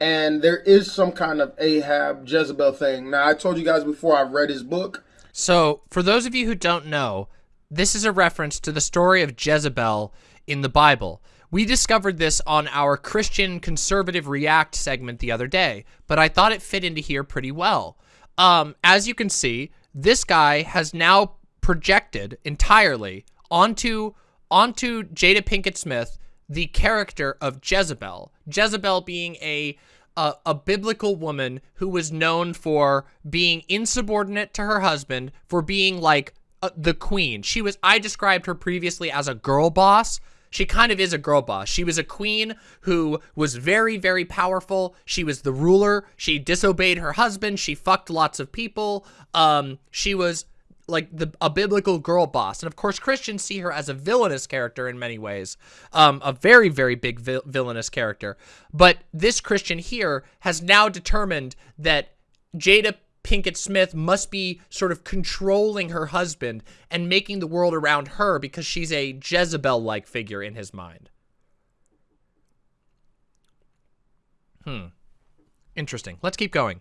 and there is some kind of Ahab Jezebel thing. Now, I told you guys before I've read his book. So, for those of you who don't know, this is a reference to the story of Jezebel in the Bible. We discovered this on our Christian Conservative React segment the other day, but I thought it fit into here pretty well. Um, as you can see, this guy has now projected entirely onto onto Jada Pinkett Smith the character of Jezebel. Jezebel being a a, a biblical woman who was known for being insubordinate to her husband, for being like uh, the queen. She was I described her previously as a girl boss. She kind of is a girl boss. She was a queen who was very, very powerful. She was the ruler. She disobeyed her husband. She fucked lots of people. Um, she was like the a biblical girl boss. And of course, Christians see her as a villainous character in many ways, um, a very, very big vil villainous character. But this Christian here has now determined that Jada Pinkett Smith must be sort of controlling her husband and making the world around her because she's a Jezebel-like figure in his mind. Hmm. Interesting. Let's keep going.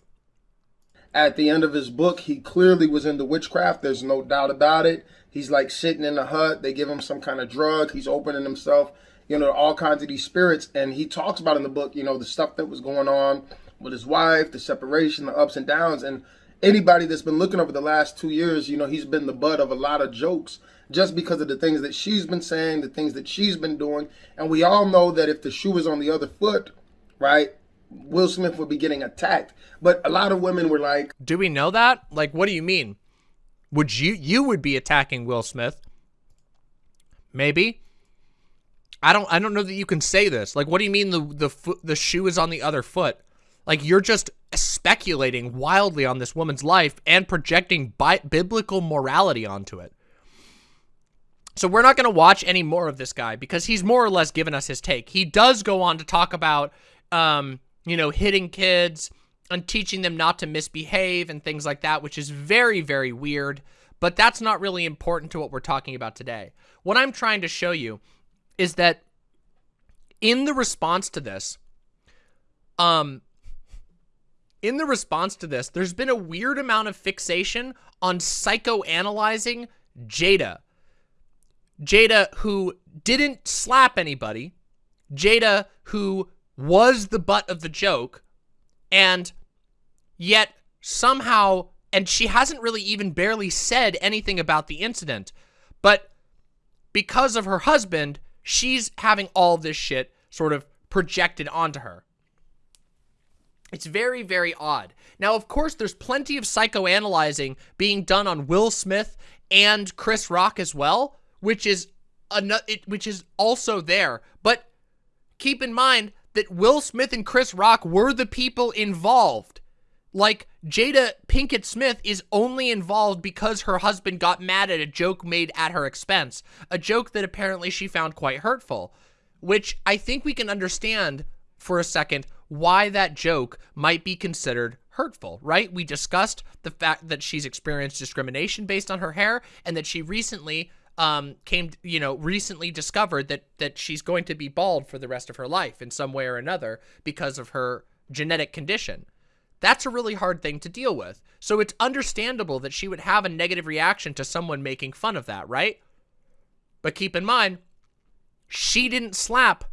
At the end of his book, he clearly was into witchcraft. There's no doubt about it. He's like sitting in a hut. They give him some kind of drug. He's opening himself, you know, all kinds of these spirits. And he talks about in the book, you know, the stuff that was going on with his wife, the separation, the ups and downs. And anybody that's been looking over the last two years, you know, he's been the butt of a lot of jokes just because of the things that she's been saying, the things that she's been doing. And we all know that if the shoe was on the other foot, right, Will Smith would be getting attacked. But a lot of women were like, Do we know that? Like, what do you mean? Would you, you would be attacking Will Smith? Maybe. I don't, I don't know that you can say this. Like, what do you mean the, the the shoe is on the other foot? Like, you're just speculating wildly on this woman's life and projecting bi biblical morality onto it. So we're not going to watch any more of this guy because he's more or less given us his take. He does go on to talk about, um, you know, hitting kids and teaching them not to misbehave and things like that, which is very, very weird. But that's not really important to what we're talking about today. What I'm trying to show you is that in the response to this, um, in the response to this, there's been a weird amount of fixation on psychoanalyzing Jada. Jada, who didn't slap anybody, Jada, who was the butt of the joke, and yet somehow, and she hasn't really even barely said anything about the incident, but because of her husband, she's having all this shit sort of projected onto her. It's very, very odd. Now, of course, there's plenty of psychoanalyzing being done on Will Smith and Chris Rock as well, which is another, which is also there. But keep in mind that Will Smith and Chris Rock were the people involved. Like, Jada Pinkett Smith is only involved because her husband got mad at a joke made at her expense. A joke that apparently she found quite hurtful. Which I think we can understand for a second why that joke might be considered hurtful, right? We discussed the fact that she's experienced discrimination based on her hair and that she recently um, came, you know, recently discovered that that she's going to be bald for the rest of her life in some way or another because of her genetic condition. That's a really hard thing to deal with. So it's understandable that she would have a negative reaction to someone making fun of that, right? But keep in mind, she didn't slap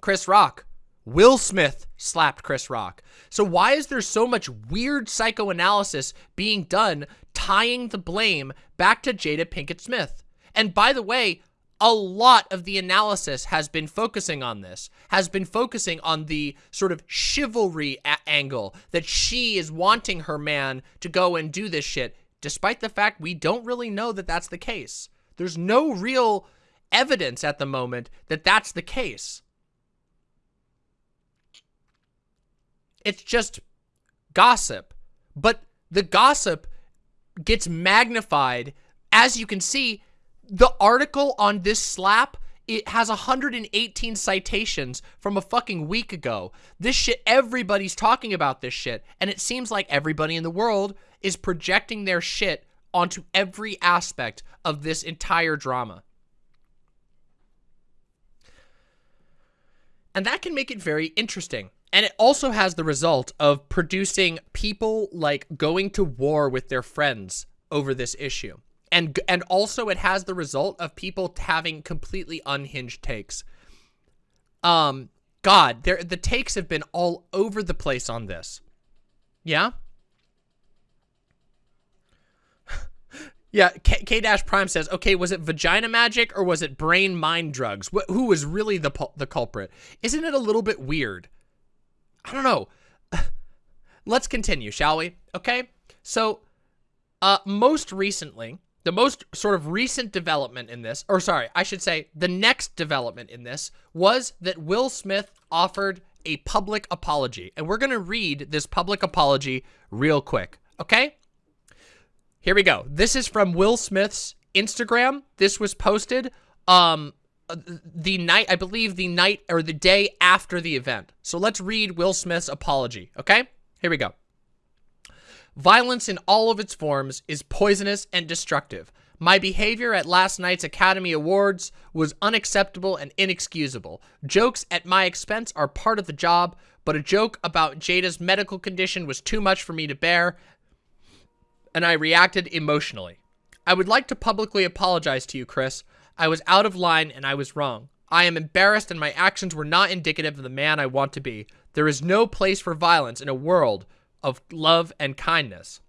Chris Rock. Will Smith slapped Chris Rock. So why is there so much weird psychoanalysis being done tying the blame back to Jada Pinkett Smith? And by the way, a lot of the analysis has been focusing on this, has been focusing on the sort of chivalry angle that she is wanting her man to go and do this shit, despite the fact we don't really know that that's the case. There's no real evidence at the moment that that's the case. It's just gossip. But the gossip gets magnified. As you can see, the article on this slap, it has 118 citations from a fucking week ago. This shit, everybody's talking about this shit. And it seems like everybody in the world is projecting their shit onto every aspect of this entire drama. And that can make it very interesting. And it also has the result of producing people like going to war with their friends over this issue. And and also it has the result of people having completely unhinged takes. Um god, there the takes have been all over the place on this. Yeah? [LAUGHS] Yeah, K, Dash Prime says, okay, was it vagina magic or was it brain mind drugs? Wh who was really the the culprit? Isn't it a little bit weird? I don't know. [SIGHS] Let's continue, shall we? Okay. So, uh, most recently, the most sort of recent development in this, or sorry, I should say the next development in this was that Will Smith offered a public apology. And we're going to read this public apology real quick. Okay. Here we go. This is from Will Smith's Instagram. This was posted um Uh, the night, I believe the night or the day after the event. So let's read Will Smith's apology, okay? Here we go. Violence in all of its forms is poisonous and destructive. My behavior at last night's Academy Awards was unacceptable and inexcusable. Jokes at my expense are part of the job, but a joke about Jada's medical condition was too much for me to bear, and I reacted emotionally. I would like to publicly apologize to you, Chris. I was out of line and I was wrong. I am embarrassed and my actions were not indicative of the man I want to be. There is no place for violence in a world of love and kindness.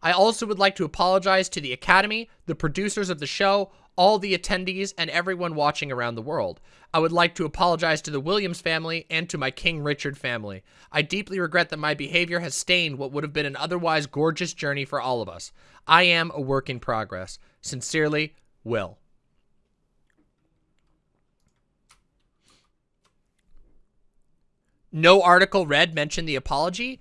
I also would like to apologize to the Academy, the producers of the show, all the attendees, and everyone watching around the world. I would like to apologize to the Williams family and to my King Richard family. I deeply regret that my behavior has stained what would have been an otherwise gorgeous journey for all of us. I am a work in progress. Sincerely, Will. No article read mentioned the apology.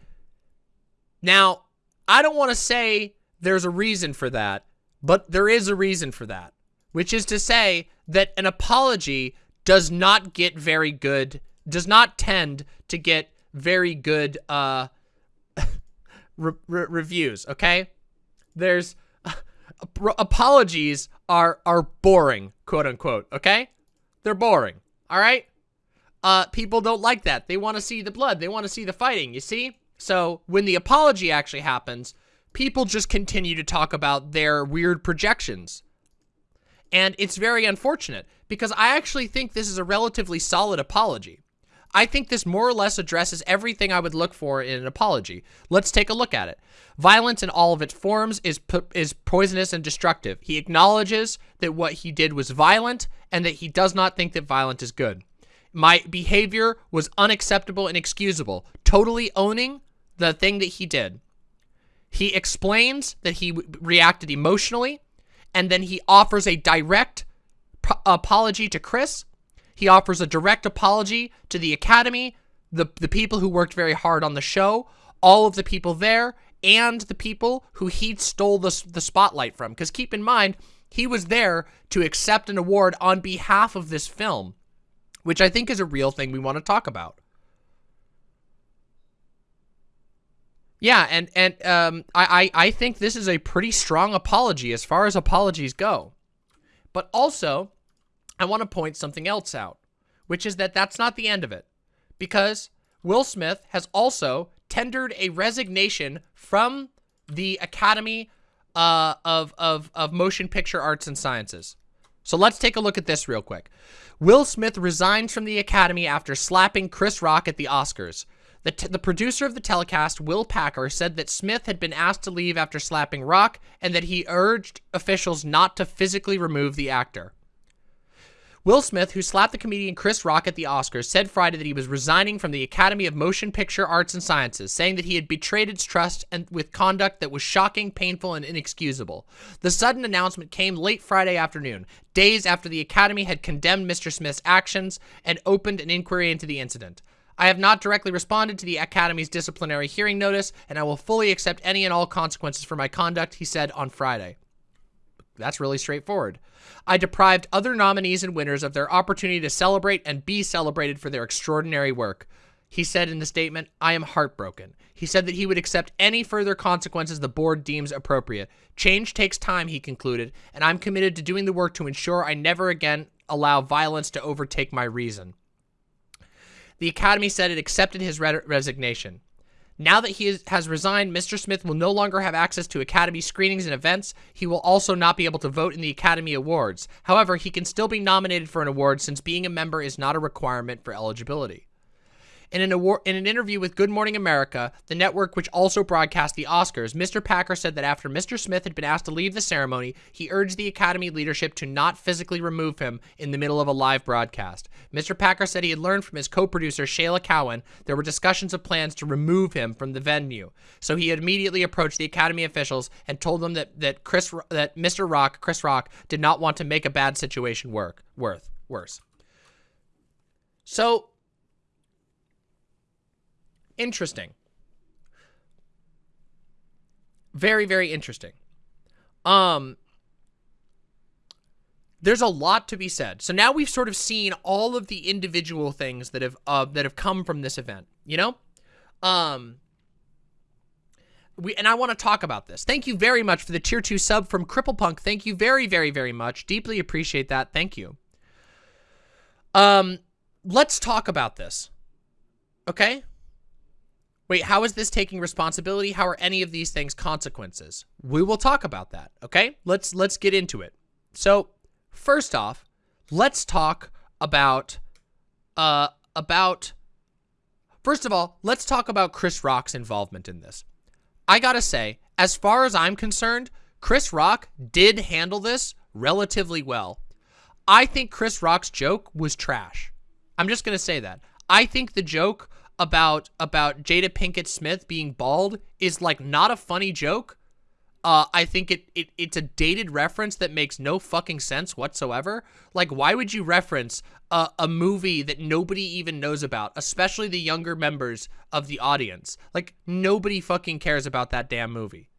Now, I don't want to say there's a reason for that, but there is a reason for that, which is to say that an apology does not get very good, does not tend to get very good uh, [LAUGHS] re re reviews, okay? There's [LAUGHS] apologies are are boring, quote unquote, okay? They're boring, all right? Uh, people don't like that. They want to see the blood. They want to see the fighting, you see? So when the apology actually happens, people just continue to talk about their weird projections. And it's very unfortunate because I actually think this is a relatively solid apology. I think this more or less addresses everything I would look for in an apology. Let's take a look at it. Violence in all of its forms is is poisonous and destructive. He acknowledges that what he did was violent and that he does not think that violence is good. My behavior was unacceptable and excusable, totally owning the thing that he did. He explains that he reacted emotionally, and then he offers a direct apology to Chris. He offers a direct apology to the Academy, the, the people who worked very hard on the show, all of the people there, and the people who he stole the, the spotlight from. Because keep in mind, he was there to accept an award on behalf of this film which I think is a real thing we want to talk about. Yeah, and and um, I, I I think this is a pretty strong apology as far as apologies go. But also, I want to point something else out, which is that that's not the end of it. Because Will Smith has also tendered a resignation from the Academy uh, of, of, of Motion Picture Arts and Sciences. So let's take a look at this real quick. Will Smith resigns from the Academy after slapping Chris Rock at the Oscars. The, the producer of the telecast, Will Packer, said that Smith had been asked to leave after slapping Rock and that he urged officials not to physically remove the actor. Will Smith, who slapped the comedian Chris Rock at the Oscars, said Friday that he was resigning from the Academy of Motion Picture Arts and Sciences, saying that he had betrayed its trust and with conduct that was shocking, painful, and inexcusable. The sudden announcement came late Friday afternoon, days after the Academy had condemned Mr. Smith's actions and opened an inquiry into the incident. I have not directly responded to the Academy's disciplinary hearing notice, and I will fully accept any and all consequences for my conduct, he said on Friday. That's really straightforward. I deprived other nominees and winners of their opportunity to celebrate and be celebrated for their extraordinary work. He said in the statement, I am heartbroken. He said that he would accept any further consequences the board deems appropriate. Change takes time, he concluded, and I'm committed to doing the work to ensure I never again allow violence to overtake my reason. The Academy said it accepted his re resignation. Now that he is, has resigned, Mr. Smith will no longer have access to Academy screenings and events. He will also not be able to vote in the Academy Awards. However, he can still be nominated for an award since being a member is not a requirement for eligibility. In an, award, in an interview with Good Morning America, the network which also broadcast the Oscars, Mr. Packer said that after Mr. Smith had been asked to leave the ceremony, he urged the Academy leadership to not physically remove him in the middle of a live broadcast. Mr. Packer said he had learned from his co-producer Shayla Cowan there were discussions of plans to remove him from the venue. So he immediately approached the Academy officials and told them that that Chris that Mr. Rock, Chris Rock, did not want to make a bad situation work worth worse. So interesting. Very, very interesting. Um, there's a lot to be said. So now we've sort of seen all of the individual things that have uh, that have come from this event. You know, um, we and I want to talk about this. Thank you very much for the tier two sub from Cripple Punk. Thank you very, very, very much. Deeply appreciate that. Thank you. Um, let's talk about this. Okay. Wait, how is this taking responsibility? How are any of these things consequences? We will talk about that, okay? Let's let's get into it. So, first off, let's talk about uh about First of all, let's talk about Chris Rock's involvement in this. I got to say, as far as I'm concerned, Chris Rock did handle this relatively well. I think Chris Rock's joke was trash. I'm just going to say that. I think the joke about about Jada Pinkett Smith being bald is like not a funny joke. Uh, I think it, it it's a dated reference that makes no fucking sense whatsoever. Like, why would you reference a, a movie that nobody even knows about, especially the younger members of the audience? Like, nobody fucking cares about that damn movie.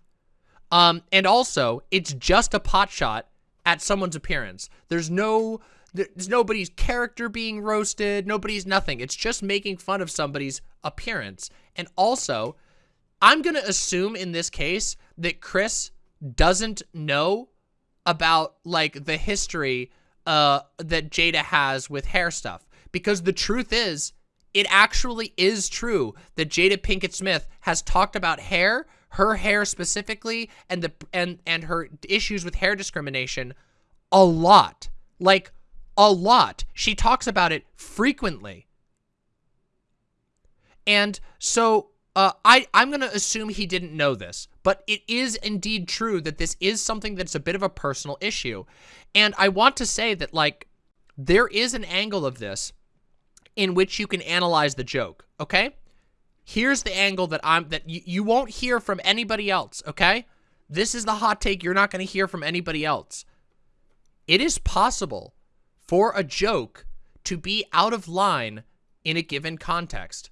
Um, and also, it's just a pot shot at someone's appearance. There's no there's nobody's character being roasted. Nobody's nothing. It's just making fun of somebody's appearance. And also, I'm going to assume in this case that Chris doesn't know about like the history uh, that Jada has with hair stuff. Because the truth is, it actually is true that Jada Pinkett Smith has talked about hair, her hair specifically, and the and and her issues with hair discrimination a lot. Like a lot. She talks about it frequently. And so uh, I, I'm going to assume he didn't know this, but it is indeed true that this is something that's a bit of a personal issue. And I want to say that, like, there is an angle of this in which you can analyze the joke, okay? Here's the angle that I'm, that you, you won't hear from anybody else, okay? This is the hot take you're not going to hear from anybody else. It is possible for a joke to be out of line in a given context.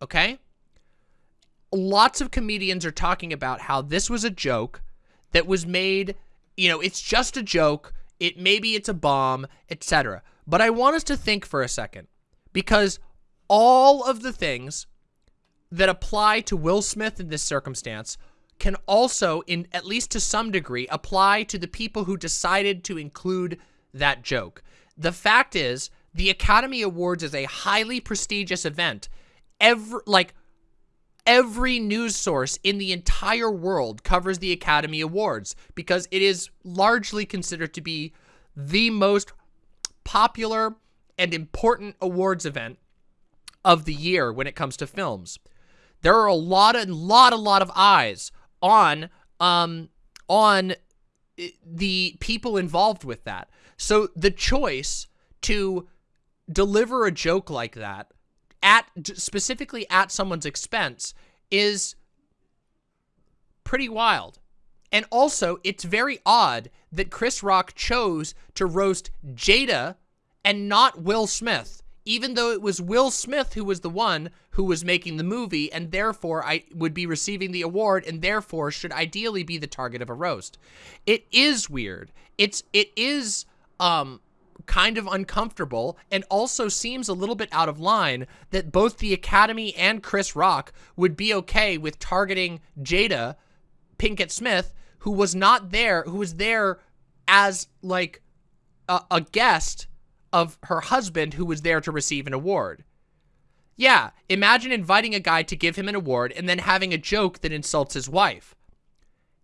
Okay? Lots of comedians are talking about how this was a joke that was made, you know, it's just a joke, it maybe it's a bomb, etc. But I want us to think for a second because all of the things that apply to Will Smith in this circumstance can also, in at least to some degree, apply to the people who decided to include that joke. The fact is, the Academy Awards is a highly prestigious event. Every, like, every news source in the entire world covers the Academy Awards because it is largely considered to be the most popular and important awards event of the year when it comes to films. There are a lot of lot a lot of eyes on um on the people involved with that. So the choice to deliver a joke like that at specifically at someone's expense is pretty wild. And also, it's very odd that Chris Rock chose to roast Jada and not Will Smith, even though it was Will Smith who was the one who was making the movie and therefore I would be receiving the award and therefore should ideally be the target of a roast. It is weird. It's it is um kind of uncomfortable and also seems a little bit out of line that both the Academy and Chris Rock would be okay with targeting Jada Pinkett Smith who was not there, who was there as like a, a guest of her husband who was there to receive an award. Yeah, imagine inviting a guy to give him an award and then having a joke that insults his wife.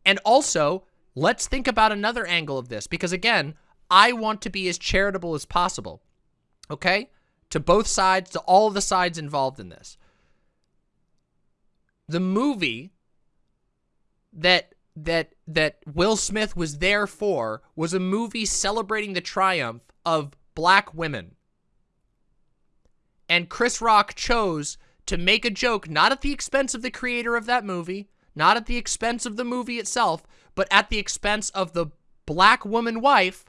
And also, let's think about another angle of this because again, I want to be as charitable as possible. Okay? To both sides, to all the sides involved in this. The movie that that that Will Smith was there for was a movie celebrating the triumph of black women. And Chris Rock chose to make a joke not at the expense of the creator of that movie, not at the expense of the movie itself, but at the expense of the black woman wife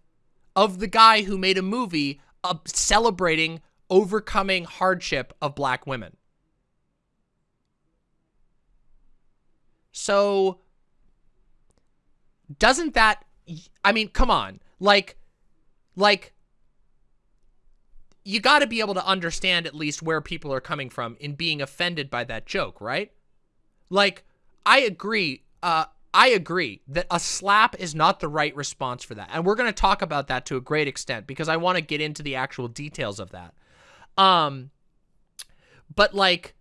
of the guy who made a movie uh, celebrating overcoming hardship of black women. So doesn't that I mean, come on. Like like you got to be able to understand at least where people are coming from in being offended by that joke, right? Like I agree uh I agree that a slap is not the right response for that. And we're going to talk about that to a great extent because I want to get into the actual details of that. Um but like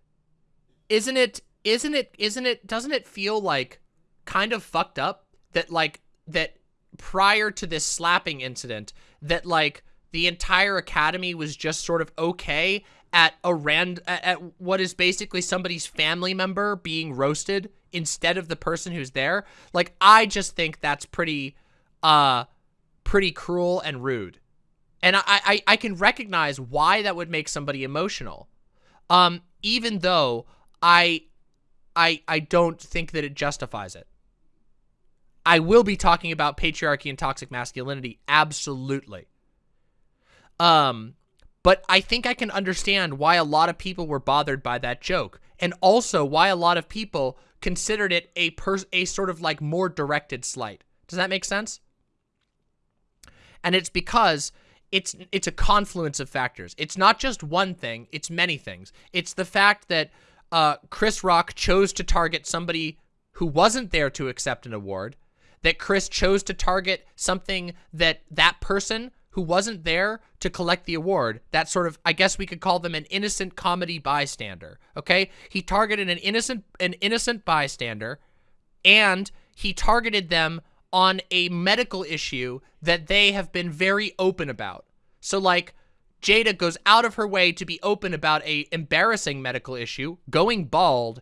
isn't it isn't it isn't it doesn't it feel like kind of fucked up that like that prior to this slapping incident that like the entire academy was just sort of okay at a rand at, at what is basically somebody's family member being roasted instead of the person who's there like i just think that's pretty uh pretty cruel and rude. And I, I i can recognize why that would make somebody emotional. Um even though i i i don't think that it justifies it. I will be talking about patriarchy and toxic masculinity, absolutely. Um, but I think I can understand why a lot of people were bothered by that joke, and also why a lot of people considered it a pers a sort of like more directed slight. Does that make sense? And it's because it's it's a confluence of factors. It's not just one thing, it's many things. It's the fact that uh, Chris Rock chose to target somebody who wasn't there to accept an award, that Chris chose to target something that that person who wasn't there to collect the award, that sort of, I guess we could call them an innocent comedy bystander, okay? He targeted an innocent, an innocent bystander, and he targeted them on a medical issue that they have been very open about. So, like, Jada goes out of her way to be open about a embarrassing medical issue. Going bald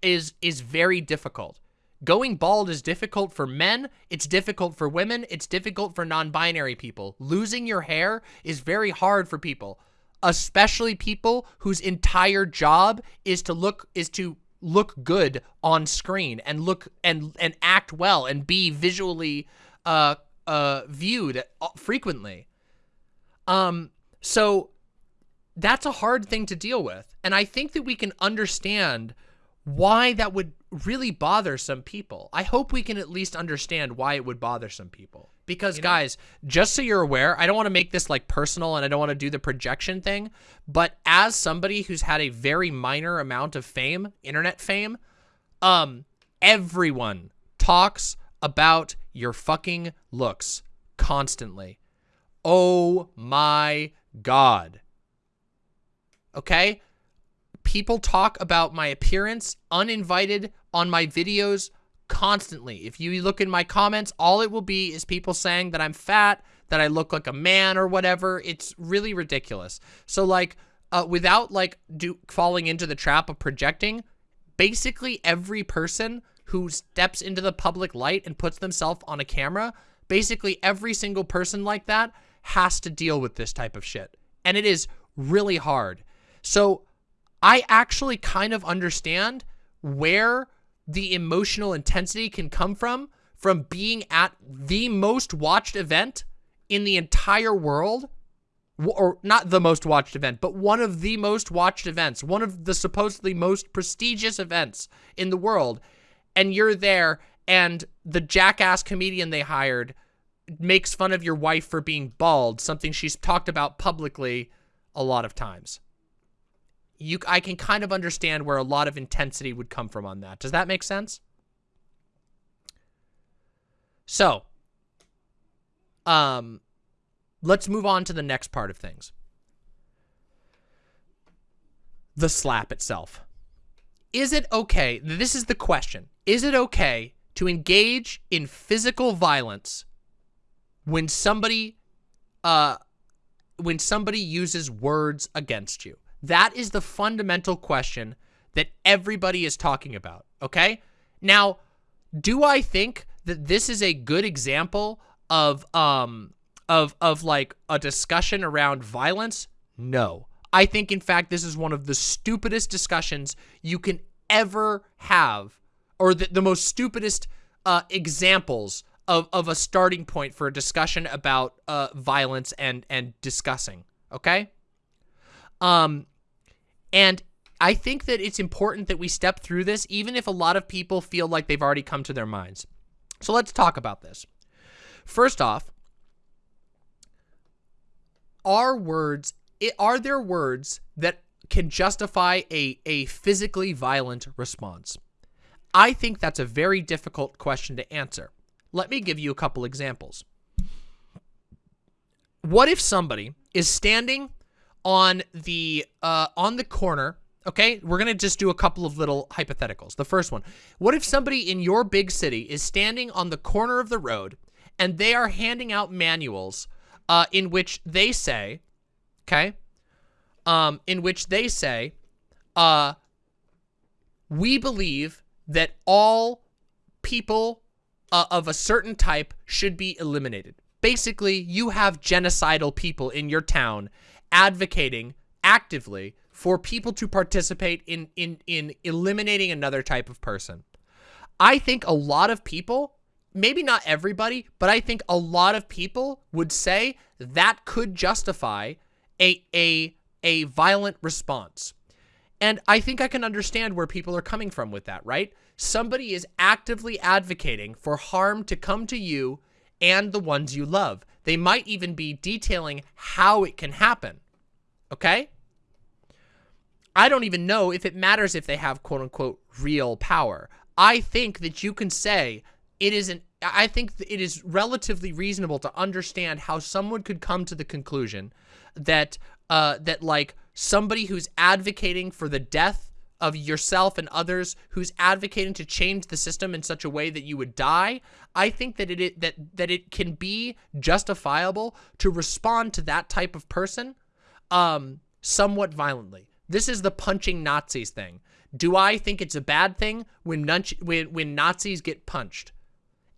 is is very difficult. Going bald is difficult for men, it's difficult for women, it's difficult for non-binary people. Losing your hair is very hard for people, especially people whose entire job is to look is to look good on screen and look and and act well and be visually uh uh viewed uh, frequently. Um so that's a hard thing to deal with. And I think that we can understand why that would really bother some people. I hope we can at least understand why it would bother some people. Because you know? guys, just so you're aware, I don't want to make this like personal and I don't want to do the projection thing, but as somebody who's had a very minor amount of fame, internet fame, um everyone talks about your fucking looks constantly. Oh my god. Okay? people talk about my appearance uninvited on my videos constantly. If you look in my comments, all it will be is people saying that I'm fat, that I look like a man or whatever. It's really ridiculous. So like, uh, without like do falling into the trap of projecting, basically every person who steps into the public light and puts themselves on a camera, basically every single person like that has to deal with this type of shit. And it is really hard. So I actually kind of understand where the emotional intensity can come from, from being at the most watched event in the entire world, or not the most watched event, but one of the most watched events, one of the supposedly most prestigious events in the world, and you're there, and the jackass comedian they hired makes fun of your wife for being bald, something she's talked about publicly a lot of times. You, I can kind of understand where a lot of intensity would come from on that. Does that make sense? So, um, let's move on to the next part of things. The slap itself. Is it okay? This is the question. Is it okay to engage in physical violence when somebody uh when somebody uses words against you? That is the fundamental question that everybody is talking about, okay? Now, do I think that this is a good example of um of of like a discussion around violence? No. I think in fact this is one of the stupidest discussions you can ever have or the, the most stupidest uh, examples of, of a starting point for a discussion about uh, violence and and discussing. Okay. Um, and I think that it's important that we step through this, even if a lot of people feel like they've already come to their minds. So let's talk about this. First off, are words are there words that can justify a a physically violent response? I think that's a very difficult question to answer. Let me give you a couple examples. What if somebody is standing on the uh, on the corner? Okay, we're gonna just do a couple of little hypotheticals. The first one: What if somebody in your big city is standing on the corner of the road and they are handing out manuals uh, in which they say, okay, um, in which they say, uh, we believe that all people uh, of a certain type should be eliminated. Basically, you have genocidal people in your town advocating actively for people to participate in, in, in eliminating another type of person. I think a lot of people, maybe not everybody, but I think a lot of people would say that could justify a, a, a violent response. And I think I can understand where people are coming from with that, right? Somebody is actively advocating for harm to come to you and the ones you love. They might even be detailing how it can happen. Okay? I don't even know if it matters if they have quote unquote real power. I think that you can say it is an I think it is relatively reasonable to understand how someone could come to the conclusion that uh that like somebody who's advocating for the death of yourself and others who's advocating to change the system in such a way that you would die, I think that it that that it can be justifiable to respond to that type of person um somewhat violently. This is the punching Nazis thing. Do I think it's a bad thing when when when Nazis get punched?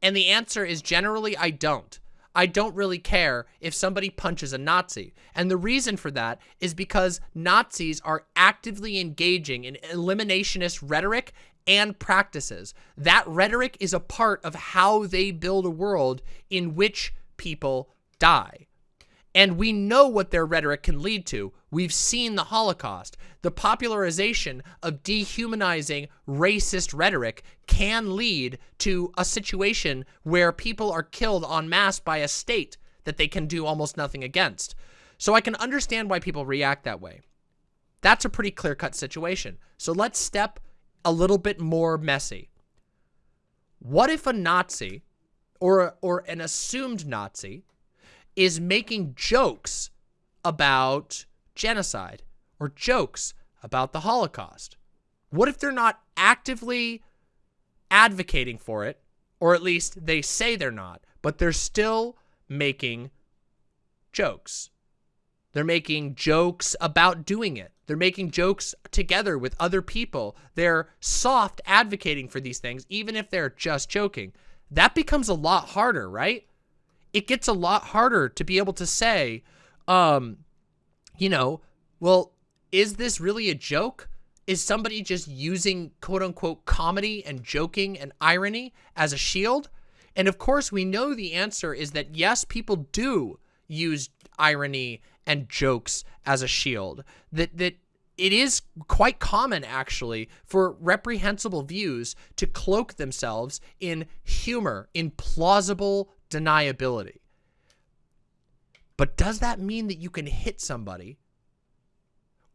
And the answer is generally I don't. I don't really care if somebody punches a Nazi. And the reason for that is because Nazis are actively engaging in eliminationist rhetoric and practices. That rhetoric is a part of how they build a world in which people die. And we know what their rhetoric can lead to. We've seen the Holocaust. The popularization of dehumanizing racist rhetoric can lead to a situation where people are killed en masse by a state that they can do almost nothing against. So I can understand why people react that way. That's a pretty clear-cut situation. So let's step a little bit more messy. What if a Nazi or, or an assumed Nazi is making jokes about genocide or jokes about the Holocaust? What if they're not actively advocating for it, or at least they say they're not, but they're still making jokes. They're making jokes about doing it. They're making jokes together with other people. They're soft advocating for these things, even if they're just joking. That becomes a lot harder, right? It gets a lot harder to be able to say, um, you know, well, is this really a joke? Is somebody just using quote unquote comedy and joking and irony as a shield? And of course, we know the answer is that yes, people do use irony and jokes as a shield. That that it is quite common actually for reprehensible views to cloak themselves in humor, in plausible deniability. But does that mean that you can hit somebody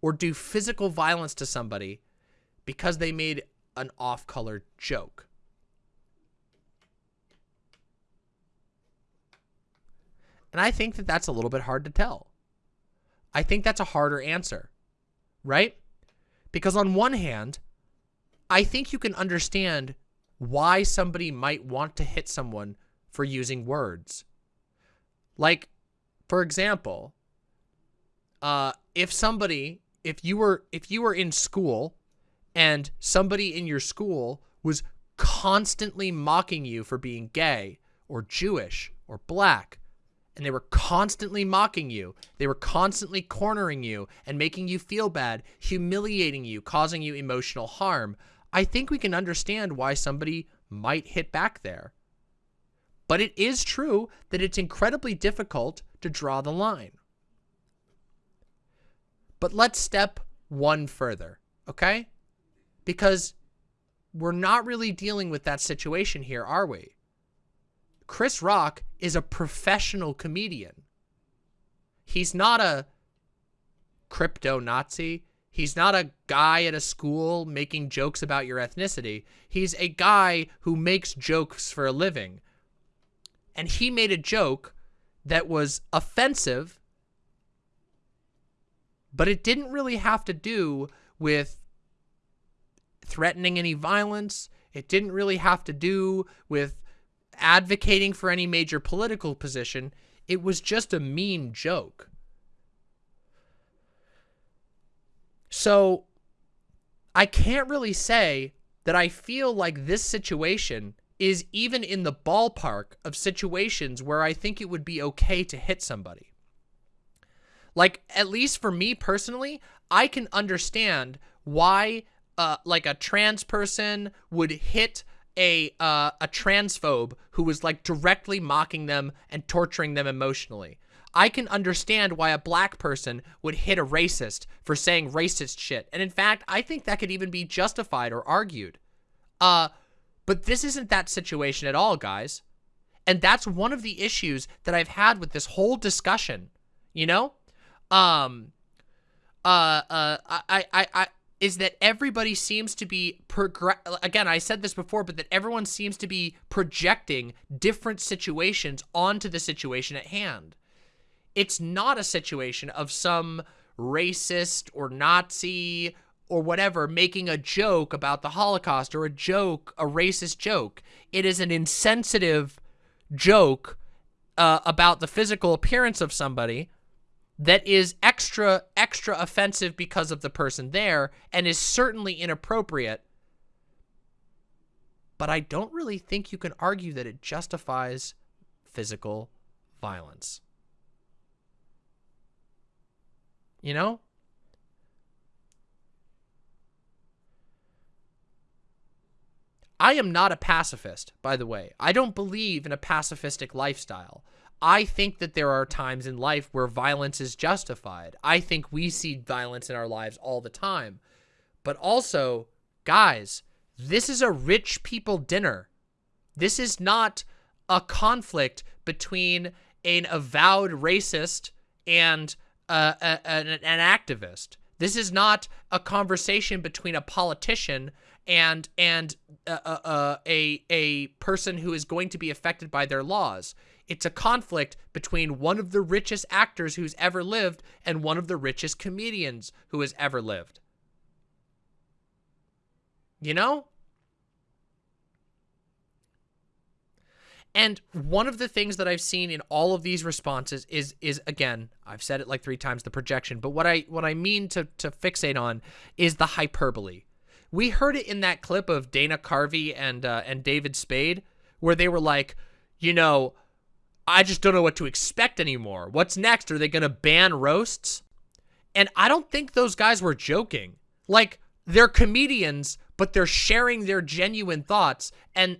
or do physical violence to somebody because they made an off-color joke? And I think that that's a little bit hard to tell. I think that's a harder answer, right? Because on one hand, I think you can understand why somebody might want to hit someone for using words. Like, for example, uh, if somebody, if you were, if you were in school and somebody in your school was constantly mocking you for being gay or Jewish or black and they were constantly mocking you. They were constantly cornering you and making you feel bad, humiliating you, causing you emotional harm. I think we can understand why somebody might hit back there. But it is true that it's incredibly difficult to draw the line. But let's step one further, okay? Because we're not really dealing with that situation here, are we? Chris Rock is a professional comedian. He's not a crypto Nazi. He's not a guy at a school making jokes about your ethnicity. He's a guy who makes jokes for a living. And he made a joke that was offensive, but it didn't really have to do with threatening any violence. It didn't really have to do with advocating for any major political position. It was just a mean joke. So I can't really say that I feel like this situation is even in the ballpark of situations where I think it would be okay to hit somebody. Like, at least for me personally, I can understand why, uh, like, a trans person would hit a uh, a transphobe who was like directly mocking them and torturing them emotionally. I can understand why a black person would hit a racist for saying racist shit. And in fact, I think that could even be justified or argued. Uh, but this isn't that situation at all, guys. And that's one of the issues that I've had with this whole discussion, you know? Um, uh, uh, I, I, I, is that everybody seems to be progress again I said this before but that everyone seems to be projecting different situations onto the situation at hand it's not a situation of some racist or Nazi or whatever making a joke about the Holocaust or a joke a racist joke it is an insensitive joke uh, about the physical appearance of somebody that is extra, extra offensive because of the person there and is certainly inappropriate. But I don't really think you can argue that it justifies physical violence. You know? I am not a pacifist, by the way. I don't believe in a pacifistic lifestyle. I think that there are times in life where violence is justified. I think we see violence in our lives all the time. But also, guys, this is a rich people dinner. This is not a conflict between an avowed racist and uh, a, an, an activist. This is not a conversation between a politician and and uh, uh, uh a a person who is going to be affected by their laws. It's a conflict between one of the richest actors who's ever lived and one of the richest comedians who has ever lived. You know? And one of the things that I've seen in all of these responses is is again, I've said it like three times the projection, but what I what I mean to to fixate on is the hyperbole. We heard it in that clip of Dana Carvey and uh, and David Spade where they were like, you know, I just don't know what to expect anymore. What's next? Are they going to ban roasts? And I don't think those guys were joking. Like they're comedians, but they're sharing their genuine thoughts and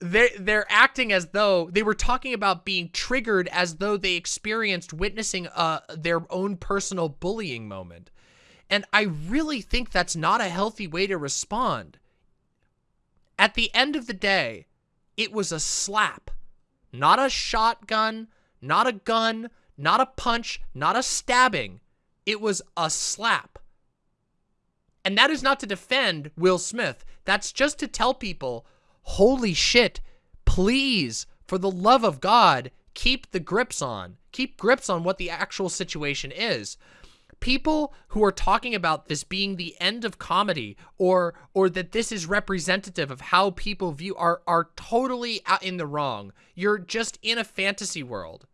they they're acting as though they were talking about being triggered as though they experienced witnessing uh their own personal bullying moment. And I really think that's not a healthy way to respond. At the end of the day, it was a slap. Not a shotgun, not a gun, not a punch, not a stabbing. It was a slap. And that is not to defend Will Smith. That's just to tell people, holy shit, please, for the love of God, keep the grips on. Keep grips on what the actual situation is. People who are talking about this being the end of comedy or or that this is representative of how people view are are totally out in the wrong. You're just in a fantasy world.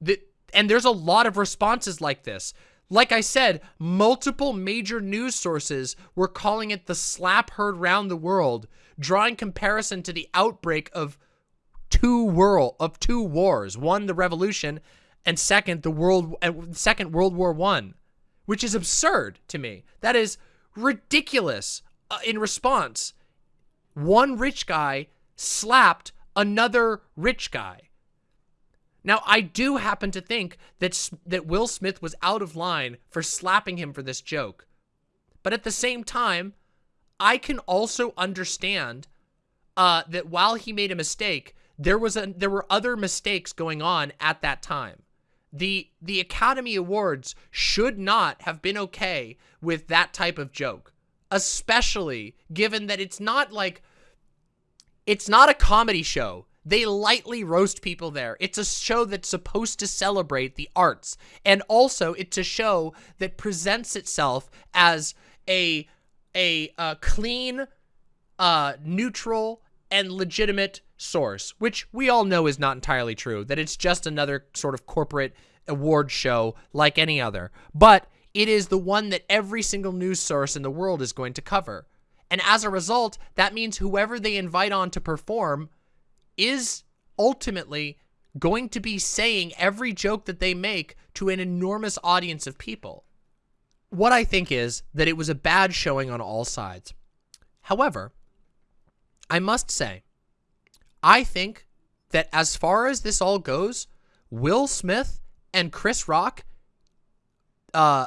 The, and there's a lot of responses like this. Like I said, multiple major news sources were calling it the slap heard round the world, drawing comparison to the outbreak of two world of two wars, one the revolution and second the world second World War 1, which is absurd to me. That is ridiculous uh, in response. One rich guy slapped another rich guy. Now, I do happen to think that that Will Smith was out of line for slapping him for this joke. But at the same time, I can also understand uh, that while he made a mistake, there was a there were other mistakes going on at that time. The the Academy Awards should not have been okay with that type of joke, especially given that it's not like it's not a comedy show they lightly roast people there. It's a show that's supposed to celebrate the arts. And also, it's a show that presents itself as a, a, a clean, uh, neutral, and legitimate source, which we all know is not entirely true, that it's just another sort of corporate award show like any other. But it is the one that every single news source in the world is going to cover. And as a result, that means whoever they invite on to perform is ultimately going to be saying every joke that they make to an enormous audience of people. What I think is that it was a bad showing on all sides. However, I must say, I think that as far as this all goes, Will Smith and Chris Rock uh,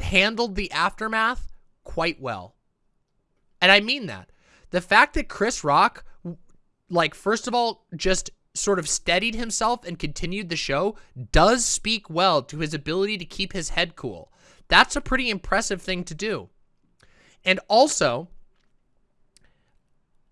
handled the aftermath quite well. And I mean that. The fact that Chris Rock like, first of all, just sort of steadied himself and continued the show does speak well to his ability to keep his head cool. That's a pretty impressive thing to do. And also,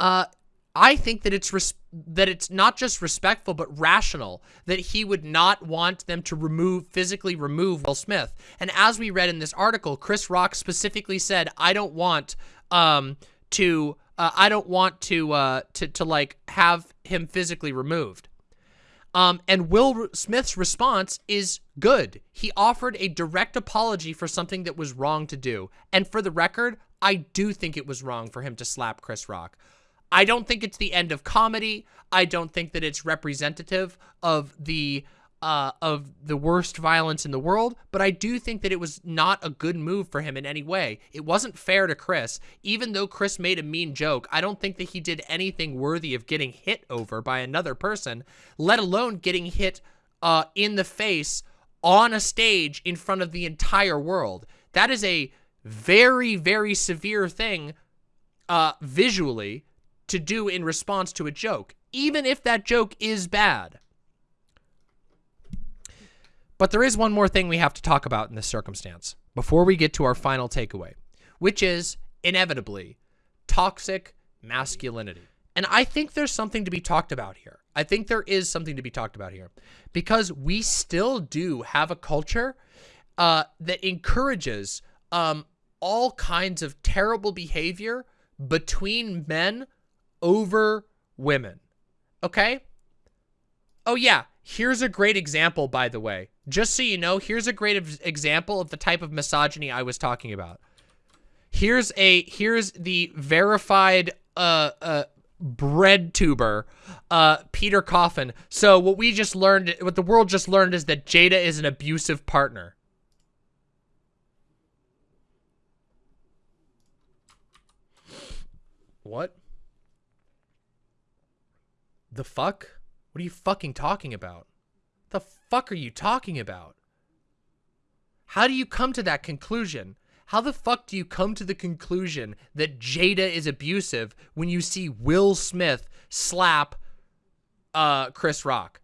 uh, I think that it's that it's not just respectful but rational that he would not want them to remove physically remove Will Smith. And as we read in this article, Chris Rock specifically said, "I don't want um, to uh, I don't want to uh, to to like have him physically removed. Um, and Will Smith's response is good. He offered a direct apology for something that was wrong to do. And for the record, I do think it was wrong for him to slap Chris Rock. I don't think it's the end of comedy. I don't think that it's representative of the uh, of the worst violence in the world, but I do think that it was not a good move for him in any way. It wasn't fair to Chris. Even though Chris made a mean joke, I don't think that he did anything worthy of getting hit over by another person, let alone getting hit uh, in the face on a stage in front of the entire world. That is a very, very severe thing uh, visually to do in response to a joke, even if that joke is bad. But there is one more thing we have to talk about in this circumstance before we get to our final takeaway, which is inevitably toxic masculinity. And I think there's something to be talked about here. I think there is something to be talked about here because we still do have a culture uh, that encourages um, all kinds of terrible behavior between men over women. Okay? Oh, yeah. Here's a great example, by the way. Just so you know, here's a great example of the type of misogyny I was talking about. Here's a here's the verified uh uh bread tuber uh Peter Coffin. So what we just learned what the world just learned is that Jada is an abusive partner. What? The fuck? What are you fucking talking about? The fuck are you talking about? How do you come to that conclusion? How the fuck do you come to the conclusion that Jada is abusive when you see Will Smith slap uh Chris Rock?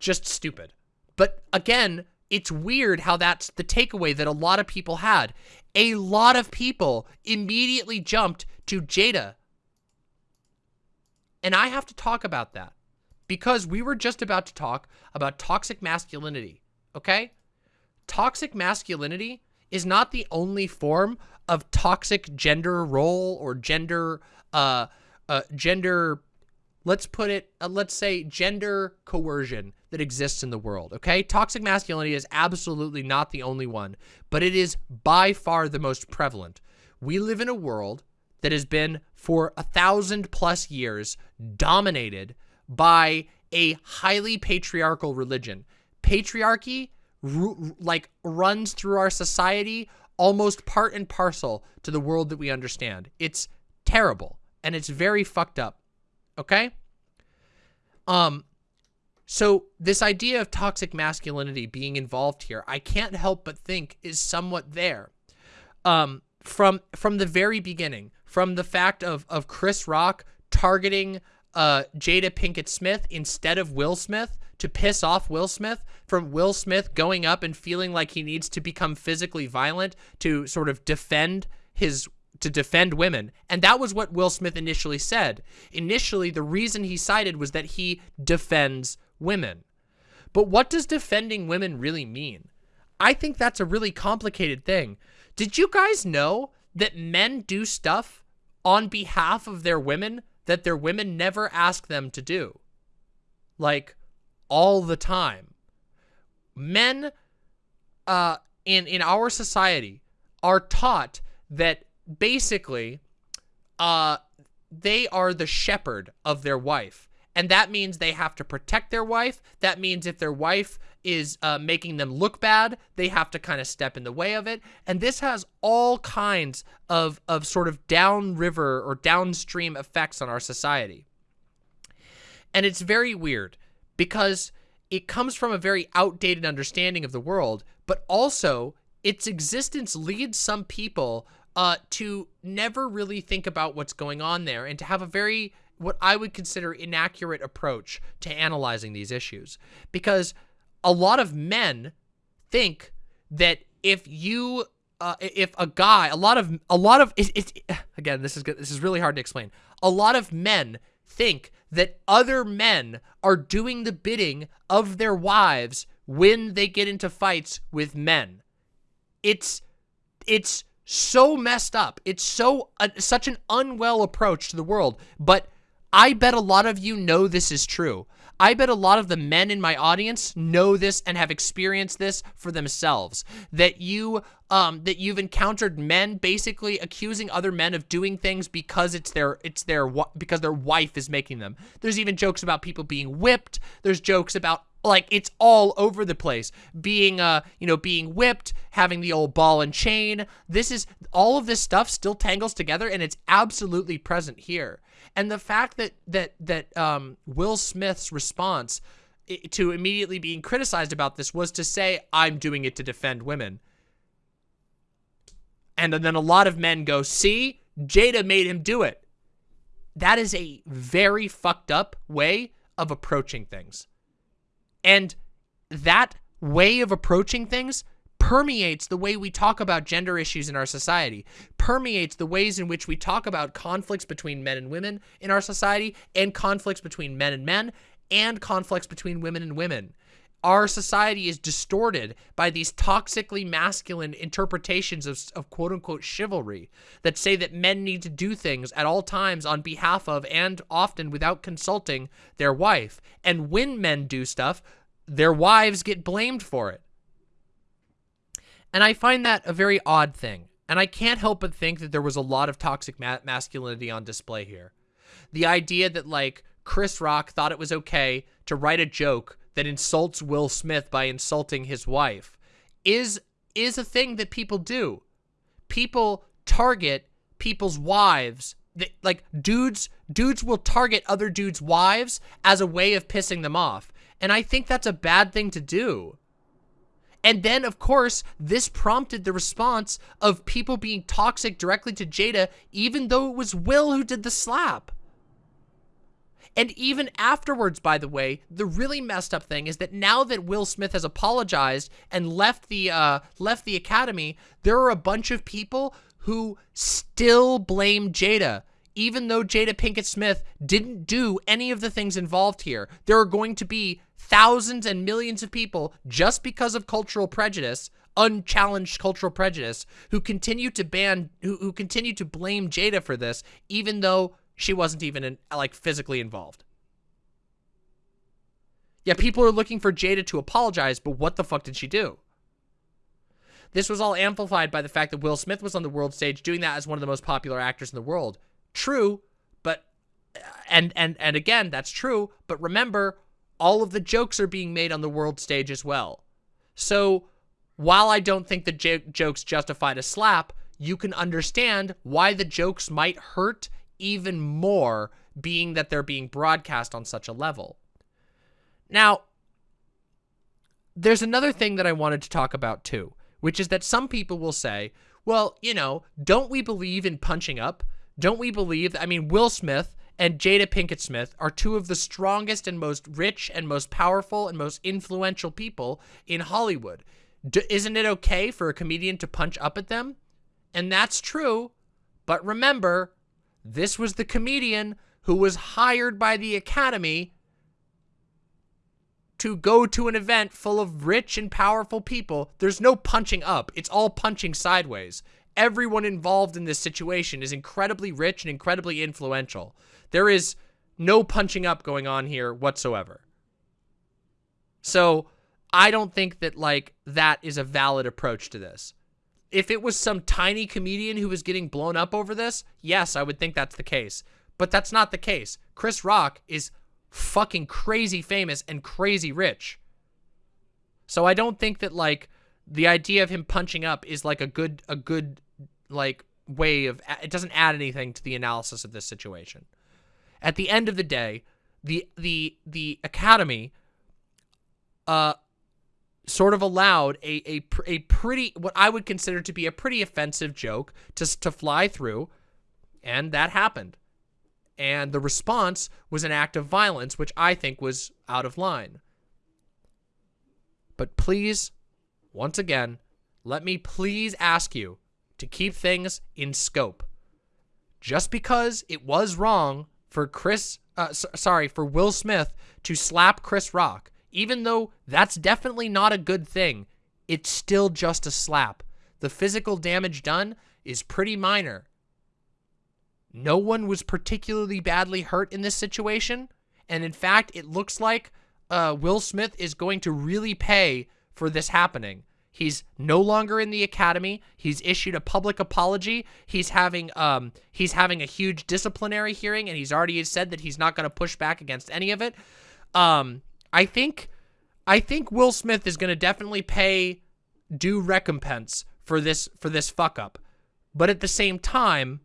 Just stupid. But again, it's weird how that's the takeaway that a lot of people had. A lot of people immediately jumped to Jada. And I have to talk about that because we were just about to talk about toxic masculinity, okay? Toxic masculinity is not the only form of toxic gender role or gender uh uh gender let's put it uh, let's say gender coercion that exists in the world okay toxic masculinity is absolutely not the only one but it is by far the most prevalent we live in a world that has been for a thousand plus years dominated by a highly patriarchal religion. Patriarchy like runs through our society almost part and parcel to the world that we understand. It's terrible and it's very fucked up okay? Um so this idea of toxic masculinity being involved here i can't help but think is somewhat there. Um from from the very beginning from the fact of of chris rock targeting uh jada pinkett smith instead of will smith to piss off will smith from will smith going up and feeling like he needs to become physically violent to sort of defend his to defend women. And that was what Will Smith initially said. Initially, the reason he cited was that he defends women. But what does defending women really mean? I think that's a really complicated thing. Did you guys know that men do stuff on behalf of their women that their women never ask them to do? Like, all the time. Men uh, in, in our society are taught that basically uh they are the shepherd of their wife and that means they have to protect their wife. That means if their wife is uh, making them look bad they have to kind of step in the way of it. And this has all kinds of of sort of downriver or downstream effects on our society. And it's very weird because it comes from a very outdated understanding of the world but also its existence leads some people uh, to never really think about what's going on there and to have a very, what I would consider inaccurate approach to analyzing these issues. Because a lot of men think that if you, uh, if a guy, a lot of, a lot of, it, it, again, this is good, this is really hard to explain. A lot of men think that other men are doing the bidding of their wives when they get into fights with men. It's, it's, so messed up. It's so uh, such an unwell approach to the world. But I bet a lot of you know this is true. I bet a lot of the men in my audience know this and have experienced this for themselves. That you um that you've encountered men basically accusing other men of doing things because it's their it's their because their wife is making them. There's even jokes about people being whipped. There's jokes about like it's all over the place being uh you know being whipped having the old ball and chain this is all of this stuff still tangles together and it's absolutely present here and the fact that that that um will smith's response to immediately being criticized about this was to say i'm doing it to defend women. And then a lot of men go see jada made him do it. That is a very fucked up way of approaching things. And that way of approaching things permeates the way we talk about gender issues in our society, permeates the ways in which we talk about conflicts between men and women in our society, and conflicts between men and men, and conflicts between women and women. our society is distorted by these toxically masculine interpretations of, of quote unquote chivalry that say that men need to do things at all times on behalf of and often without consulting their wife. And when men do stuff, their wives get blamed for it. And I find that a very odd thing. And I can't help but think that there was a lot of toxic ma masculinity on display here. The idea that, like, Chris Rock thought it was okay to write a joke that insults Will Smith by insulting his wife is is a thing that people do. People target people's wives. They, like dudes dudes will target other dudes' wives as a way of pissing them off. And I think that's a bad thing to do. And then, of course, this prompted the response of people being toxic directly to Jada, even though it was Will who did the slap. And even afterwards, by the way, the really messed up thing is that now that Will Smith has apologized and left the uh, left the academy, there are a bunch of people who still blame Jada, even though Jada Pinkett Smith didn't do any of the things involved here. There are going to be thousands and millions of people just because of cultural prejudice unchallenged cultural prejudice who continue to ban who, who continue to blame Jada for this even though she wasn't even in, like physically involved. Yeah, people are looking for Jada to apologize, but what the fuck did she do? This was all amplified by the fact that Will Smith was on the world stage doing that as one of the most popular actors in the world. True, but and and and again, that's true, but remember all of the jokes are being made on the world stage as well. So, while I don't think the jokes justified a slap, you can understand why the jokes might hurt even more being that they're being broadcast on such a level. Now, there's another thing that I wanted to talk about too, which is that some people will say, well, you know, don't we believe in punching up? Don't we believe, I mean, Will Smith and Jada Pinkett Smith are two of the strongest and most rich and most powerful and most influential people in Hollywood. D isn't it okay for a comedian to punch up at them? And that's true, but remember, this was the comedian who was hired by the Academy to go to an event full of rich and powerful people. There's no punching up. It's all punching sideways. Everyone involved in this situation is incredibly rich and incredibly influential. There is no punching up going on here whatsoever. So I don't think that like that is a valid approach to this if it was some tiny comedian who was getting blown up over this, yes, I would think that's the case. But that's not the case. Chris Rock is fucking crazy famous and crazy rich. So I don't think that like the idea of him punching up is like a good a good like way of it doesn't add anything to the analysis of this situation. At the end of the day, the the the academy uh sort of allowed a, a, a pretty, what I would consider to be a pretty offensive joke to, to fly through, and that happened. And the response was an act of violence, which I think was out of line. But please, once again, let me please ask you to keep things in scope. Just because it was wrong for Chris, uh, sorry, for Will Smith to slap Chris Rock even though that's definitely not a good thing, it's still just a slap. The physical damage done is pretty minor. No one was particularly badly hurt in this situation. And in fact, it looks like uh, Will Smith is going to really pay for this happening. He's no longer in the academy. He's issued a public apology. He's having um he's having a huge disciplinary hearing, and he's already said that he's not going to push back against any of it. Um, I think I think Will Smith is going to definitely pay due recompense for this for this fuck up. But at the same time,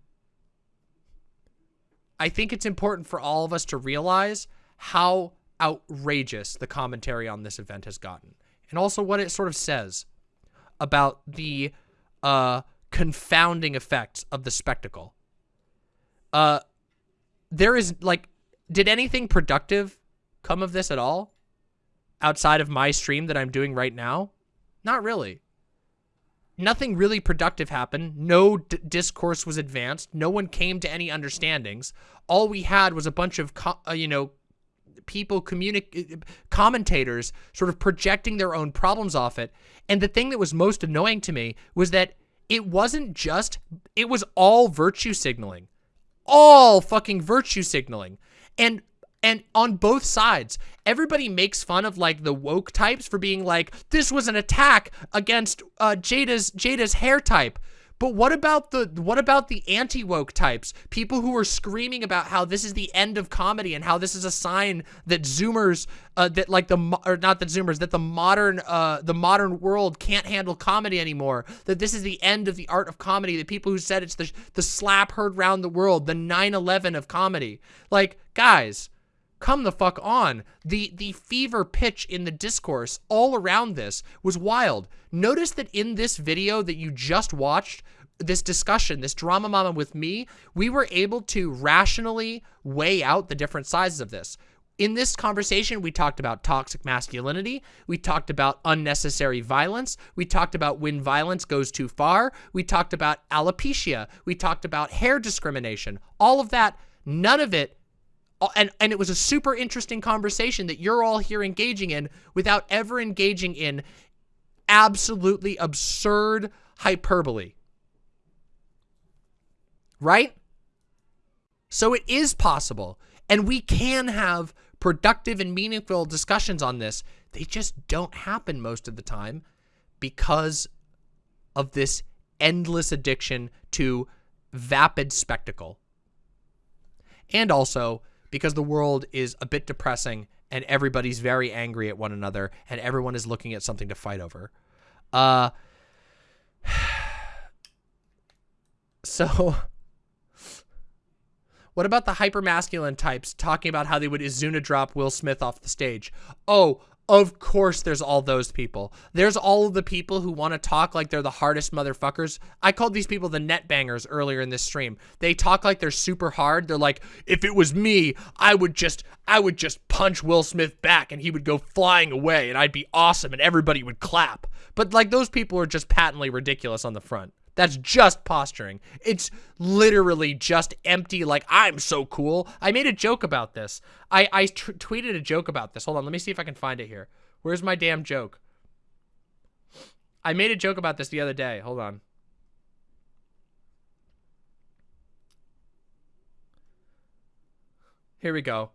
I think it's important for all of us to realize how outrageous the commentary on this event has gotten. And also what it sort of says about the uh, confounding effects of the spectacle. Uh, there is, like, did anything productive come of this at all? outside of my stream that I'm doing right now? Not really. Nothing really productive happened. No discourse was advanced. No one came to any understandings. All we had was a bunch of, uh, you know, people communic commentators sort of projecting their own problems off it. And the thing that was most annoying to me was that it wasn't just it was all virtue signaling. All fucking virtue signaling. And and on both sides, everybody makes fun of like the woke types for being like, this was an attack against uh, Jada's Jada's hair type. But what about the what about the anti-woke types? People who are screaming about how this is the end of comedy and how this is a sign that Zoomers, uh, that like the or not that Zoomers, that the modern uh, the modern world can't handle comedy anymore. That this is the end of the art of comedy. The people who said it's the the slap heard round the world, the 9/11 of comedy. Like guys, come the fuck on. The the fever pitch in the discourse all around this was wild. Notice that in this video that you just watched, this discussion, this drama mama with me, we were able to rationally weigh out the different sizes of this. In this conversation, we talked about toxic masculinity. We talked about unnecessary violence. We talked about when violence goes too far. We talked about alopecia. We talked about hair discrimination. All of that, none of it and and it was a super interesting conversation that you're all here engaging in without ever engaging in absolutely absurd hyperbole. Right? So it is possible and we can have productive and meaningful discussions on this. They just don't happen most of the time because of this endless addiction to vapid spectacle. And also because the world is a bit depressing and everybody's very angry at one another and everyone is looking at something to fight over. Uh, [SIGHS] so what about the hypermasculine types talking about how they would Izuna drop Will Smith off the stage? Oh, of course there's all those people. There's all of the people who want to talk like they're the hardest motherfuckers. I called these people the net bangers earlier in this stream. They talk like they're super hard. They're like, if it was me, I would just, I would just punch Will Smith back and he would go flying away and I'd be awesome and everybody would clap. But like those people are just patently ridiculous on the front. That's just posturing. It's literally just empty, like, I'm so cool. I made a joke about this. I, I tweeted a joke about this. Hold on, let me see if I can find it here. Where's my damn joke? I made a joke about this the other day. Hold on. Here we go.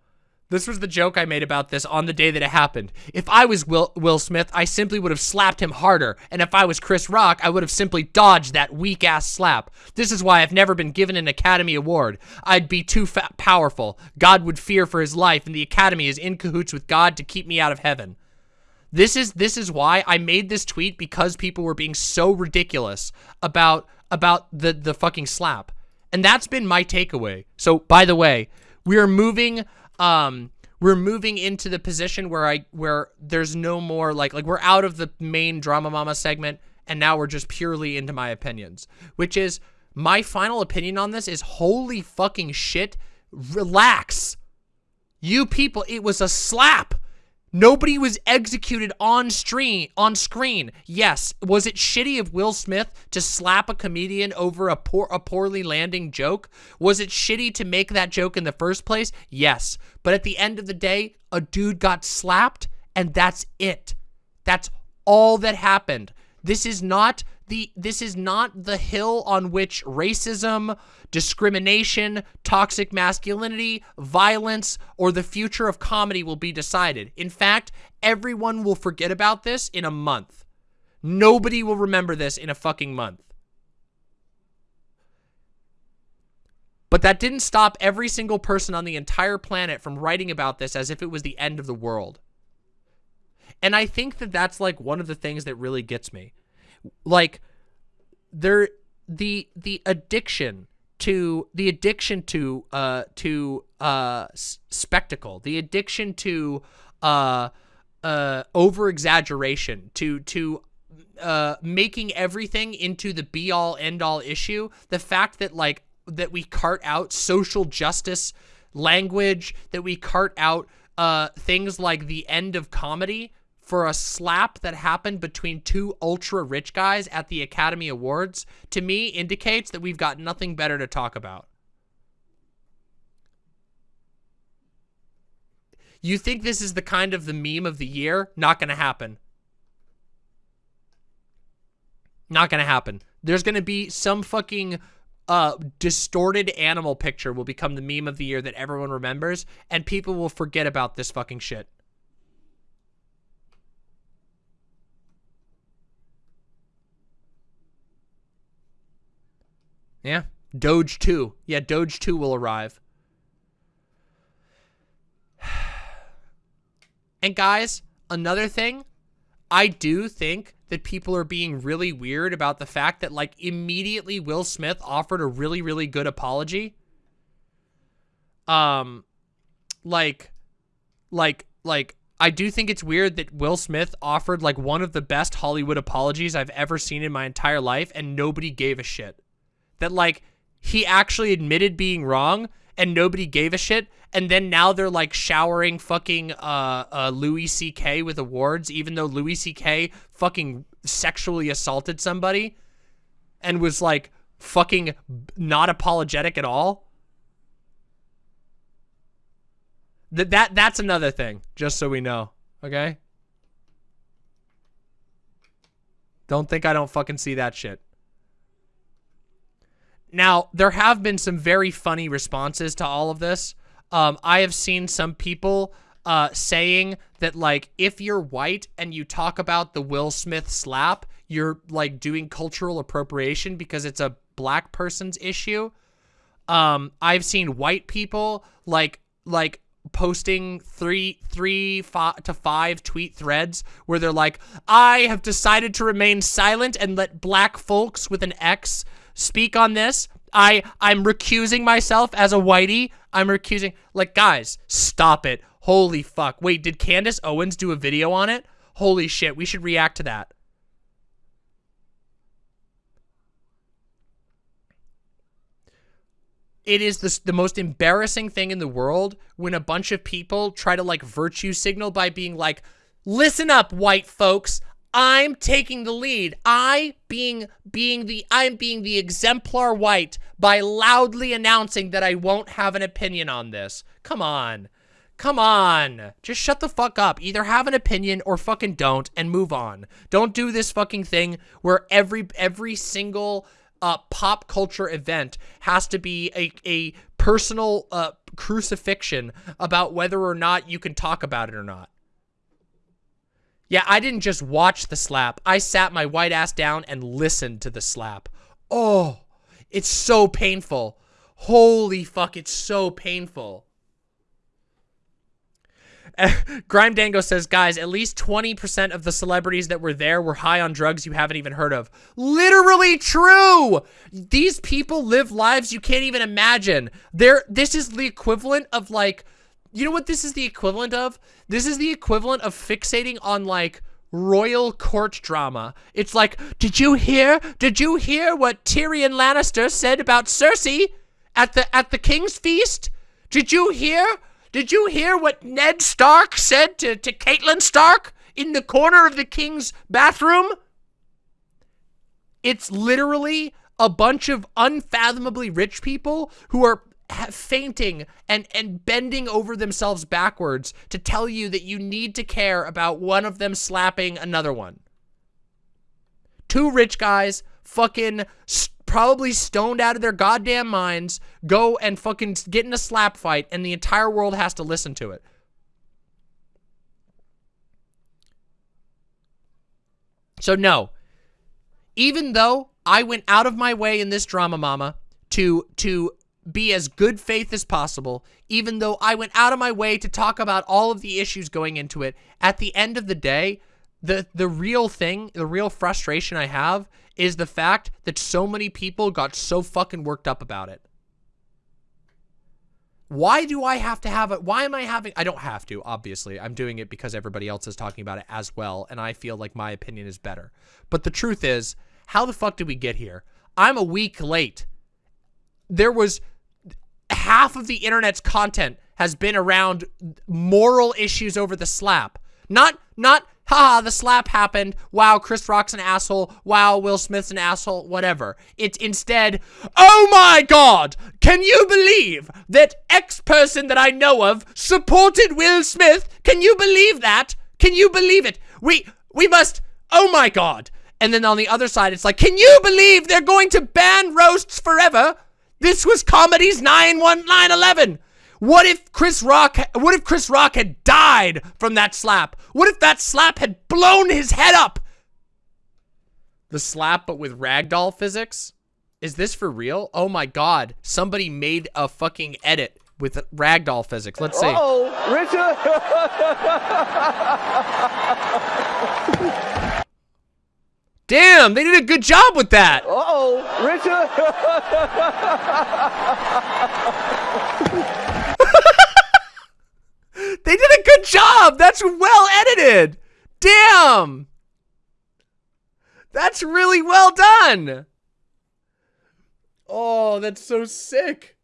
This was the joke I made about this on the day that it happened. If I was Will, Will Smith, I simply would have slapped him harder. And if I was Chris Rock, I would have simply dodged that weak-ass slap. This is why I've never been given an Academy Award. I'd be too powerful. God would fear for his life, and the Academy is in cahoots with God to keep me out of heaven. This is this is why I made this tweet because people were being so ridiculous about about the the fucking slap. And that's been my takeaway. So, by the way, we are moving um we're moving into the position where I where there's no more like like we're out of the main drama mama segment and now we're just purely into my opinions, which is my final opinion on this is holy fucking shit. Relax. You people, it was a slap. Nobody was executed on screen. On screen, yes. Was it shitty of Will Smith to slap a comedian over a poor, a poorly landing joke? Was it shitty to make that joke in the first place? Yes. But at the end of the day, a dude got slapped, and that's it. That's all that happened. This is not the this is not the hill on which racism, discrimination, toxic masculinity, violence, or the future of comedy will be decided. In fact, everyone will forget about this in a month. Nobody will remember this in a fucking month. But that didn't stop every single person on the entire planet from writing about this as if it was the end of the world. And I think that that's like one of the things that really gets me like there the the addiction to the addiction to uh to uh spectacle the addiction to uh uh over exaggeration to to uh making everything into the be all end all issue the fact that like that we cart out social justice language that we cart out uh things like the end of comedy for a slap that happened between two ultra rich guys at the Academy Awards, to me indicates that we've got nothing better to talk about. You think this is the kind of the meme of the year? Not gonna happen. Not gonna happen. There's gonna be some fucking uh, distorted animal picture will become the meme of the year that everyone remembers, and people will forget about this fucking shit. Yeah. Doge 2. Yeah, Doge 2 will arrive. [SIGHS] And guys, another thing, I do think that people are being really weird about the fact that like immediately Will Smith offered a really really good apology. Um like like like I do think it's weird that Will Smith offered like one of the best Hollywood apologies I've ever seen in my entire life and nobody gave a shit. That like he actually admitted being wrong and nobody gave a shit and then now they're like showering fucking uh, uh Louis C.K. with awards even though Louis C.K. fucking sexually assaulted somebody and was like fucking not apologetic at all. That that that's another thing, just so we know, okay? Don't think I don't fucking see that shit. Now, there have been some very funny responses to all of this. Um, I have seen some people uh, saying that, like, if you're white and you talk about the Will Smith slap, you're, like, doing cultural appropriation because it's a black person's issue. Um, I've seen white people, like, like, posting three three five to five tweet threads where they're like i have decided to remain silent and let black folks with an x speak on this. I i'm recusing myself as a whitey. I'm recusing like guys stop it. Holy fuck. Wait did candace owens do a video on it? Holy shit we should react to that. It is the, the most embarrassing thing in the world when a bunch of people try to like virtue signal by being like, listen up, white folks. I'm taking the lead. I being being the I'm being the exemplar white by loudly announcing that I won't have an opinion on this. Come on. Come on. Just shut the fuck up. Either have an opinion or fucking don't and move on. Don't do this fucking thing where every every single uh, pop culture event has to be a, a personal uh, crucifixion about whether or not you can talk about it or not. Yeah, I didn't just watch the slap. I sat my white ass down and listened to the slap. Oh, it's so painful. Holy fuck, it's so painful. Eh, Grime Dango says, guys, at least 20% of the celebrities that were there were high on drugs you haven't even heard of. Literally true! These people live lives you can't even imagine. They're, this is the equivalent of like, you know what this is the equivalent of? This is the equivalent of fixating on like royal court drama. It's like, did you hear? Did you hear what Tyrion Lannister said about Cersei at the at the king's feast? Did you hear? Did you hear what Ned Stark said to, to Catelyn Stark in the corner of the king's bathroom? It's literally a bunch of unfathomably rich people who are fainting and, and bending over themselves backwards to tell you that you need to care about one of them slapping another one. Two rich guys fucking probably stoned out of their goddamn minds, go and fucking get in a slap fight, and the entire world has to listen to it. So no, even though I went out of my way in this drama mama to to be as good faith as possible, even though I went out of my way to talk about all of the issues going into it, at the end of the day, the the real thing, the real frustration I have is the fact that so many people got so fucking worked up about it. Why do I have to have it? Why am I having, I don't have to, obviously. I'm doing it because everybody else is talking about it as well, and I feel like my opinion is better. But the truth is, how the fuck did we get here? I'm a week late. There was, half of the internet's content has been around moral issues over the slap. Not, not haha, the slap happened. Wow, Chris Rock's an asshole. Wow, Will Smith's an asshole. Whatever. It's instead, oh my god, can you believe that X person that I know of supported Will Smith? Can you believe that? Can you believe it? We, we must, oh my god. And then on the other side, it's like, can you believe they're going to ban roasts forever? This was comedy's 9-1-9-11. What if Chris Rock, what if Chris Rock had died from that slap? What if that slap had blown his head up? The slap, but with ragdoll physics? Is this for real? Oh my god. Somebody made a fucking edit with ragdoll physics. Let's see. Oh, Richard. [LAUGHS] Damn, they did a good job with that. Uh-oh, Richard. [LAUGHS] They did a good job. That's well edited. Damn. That's really well done. Oh, that's so sick.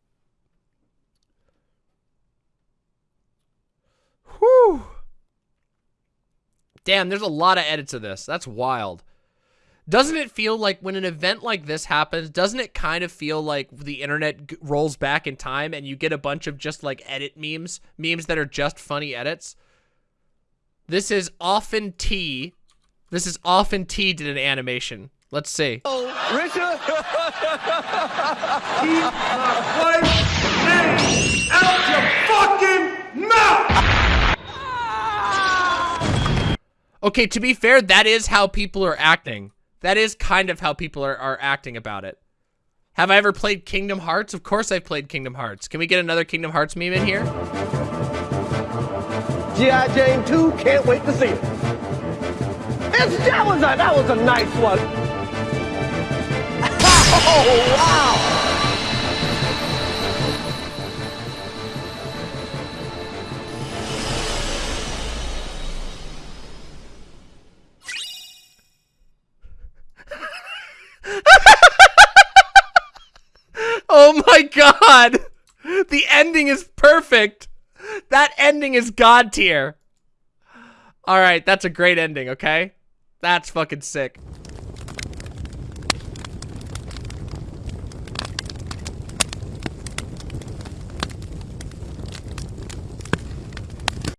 Whew. Damn, there's a lot of edits of this. That's wild. Doesn't it feel like when an event like this happens, doesn't it kind of feel like the internet g- rolls back in time and you get a bunch of just like edit memes, memes that are just funny edits? This is often T. This is often T did an animation. Let's see. [LAUGHS] Oh, Richard. [LAUGHS] Keep my wife's name out your fucking mouth! Okay, to be fair, that is how people are acting. That is kind of how people are, are acting about it. Have I ever played Kingdom Hearts? Of course I've played Kingdom Hearts. Can we get another Kingdom Hearts meme in here? G.I. Jane 2, can't wait to see it. It's, that, was a, that was a nice one. [LAUGHS] Oh, wow. Oh my god! The ending is perfect! That ending is god tier. Alright, that's a great ending, okay? That's fucking sick.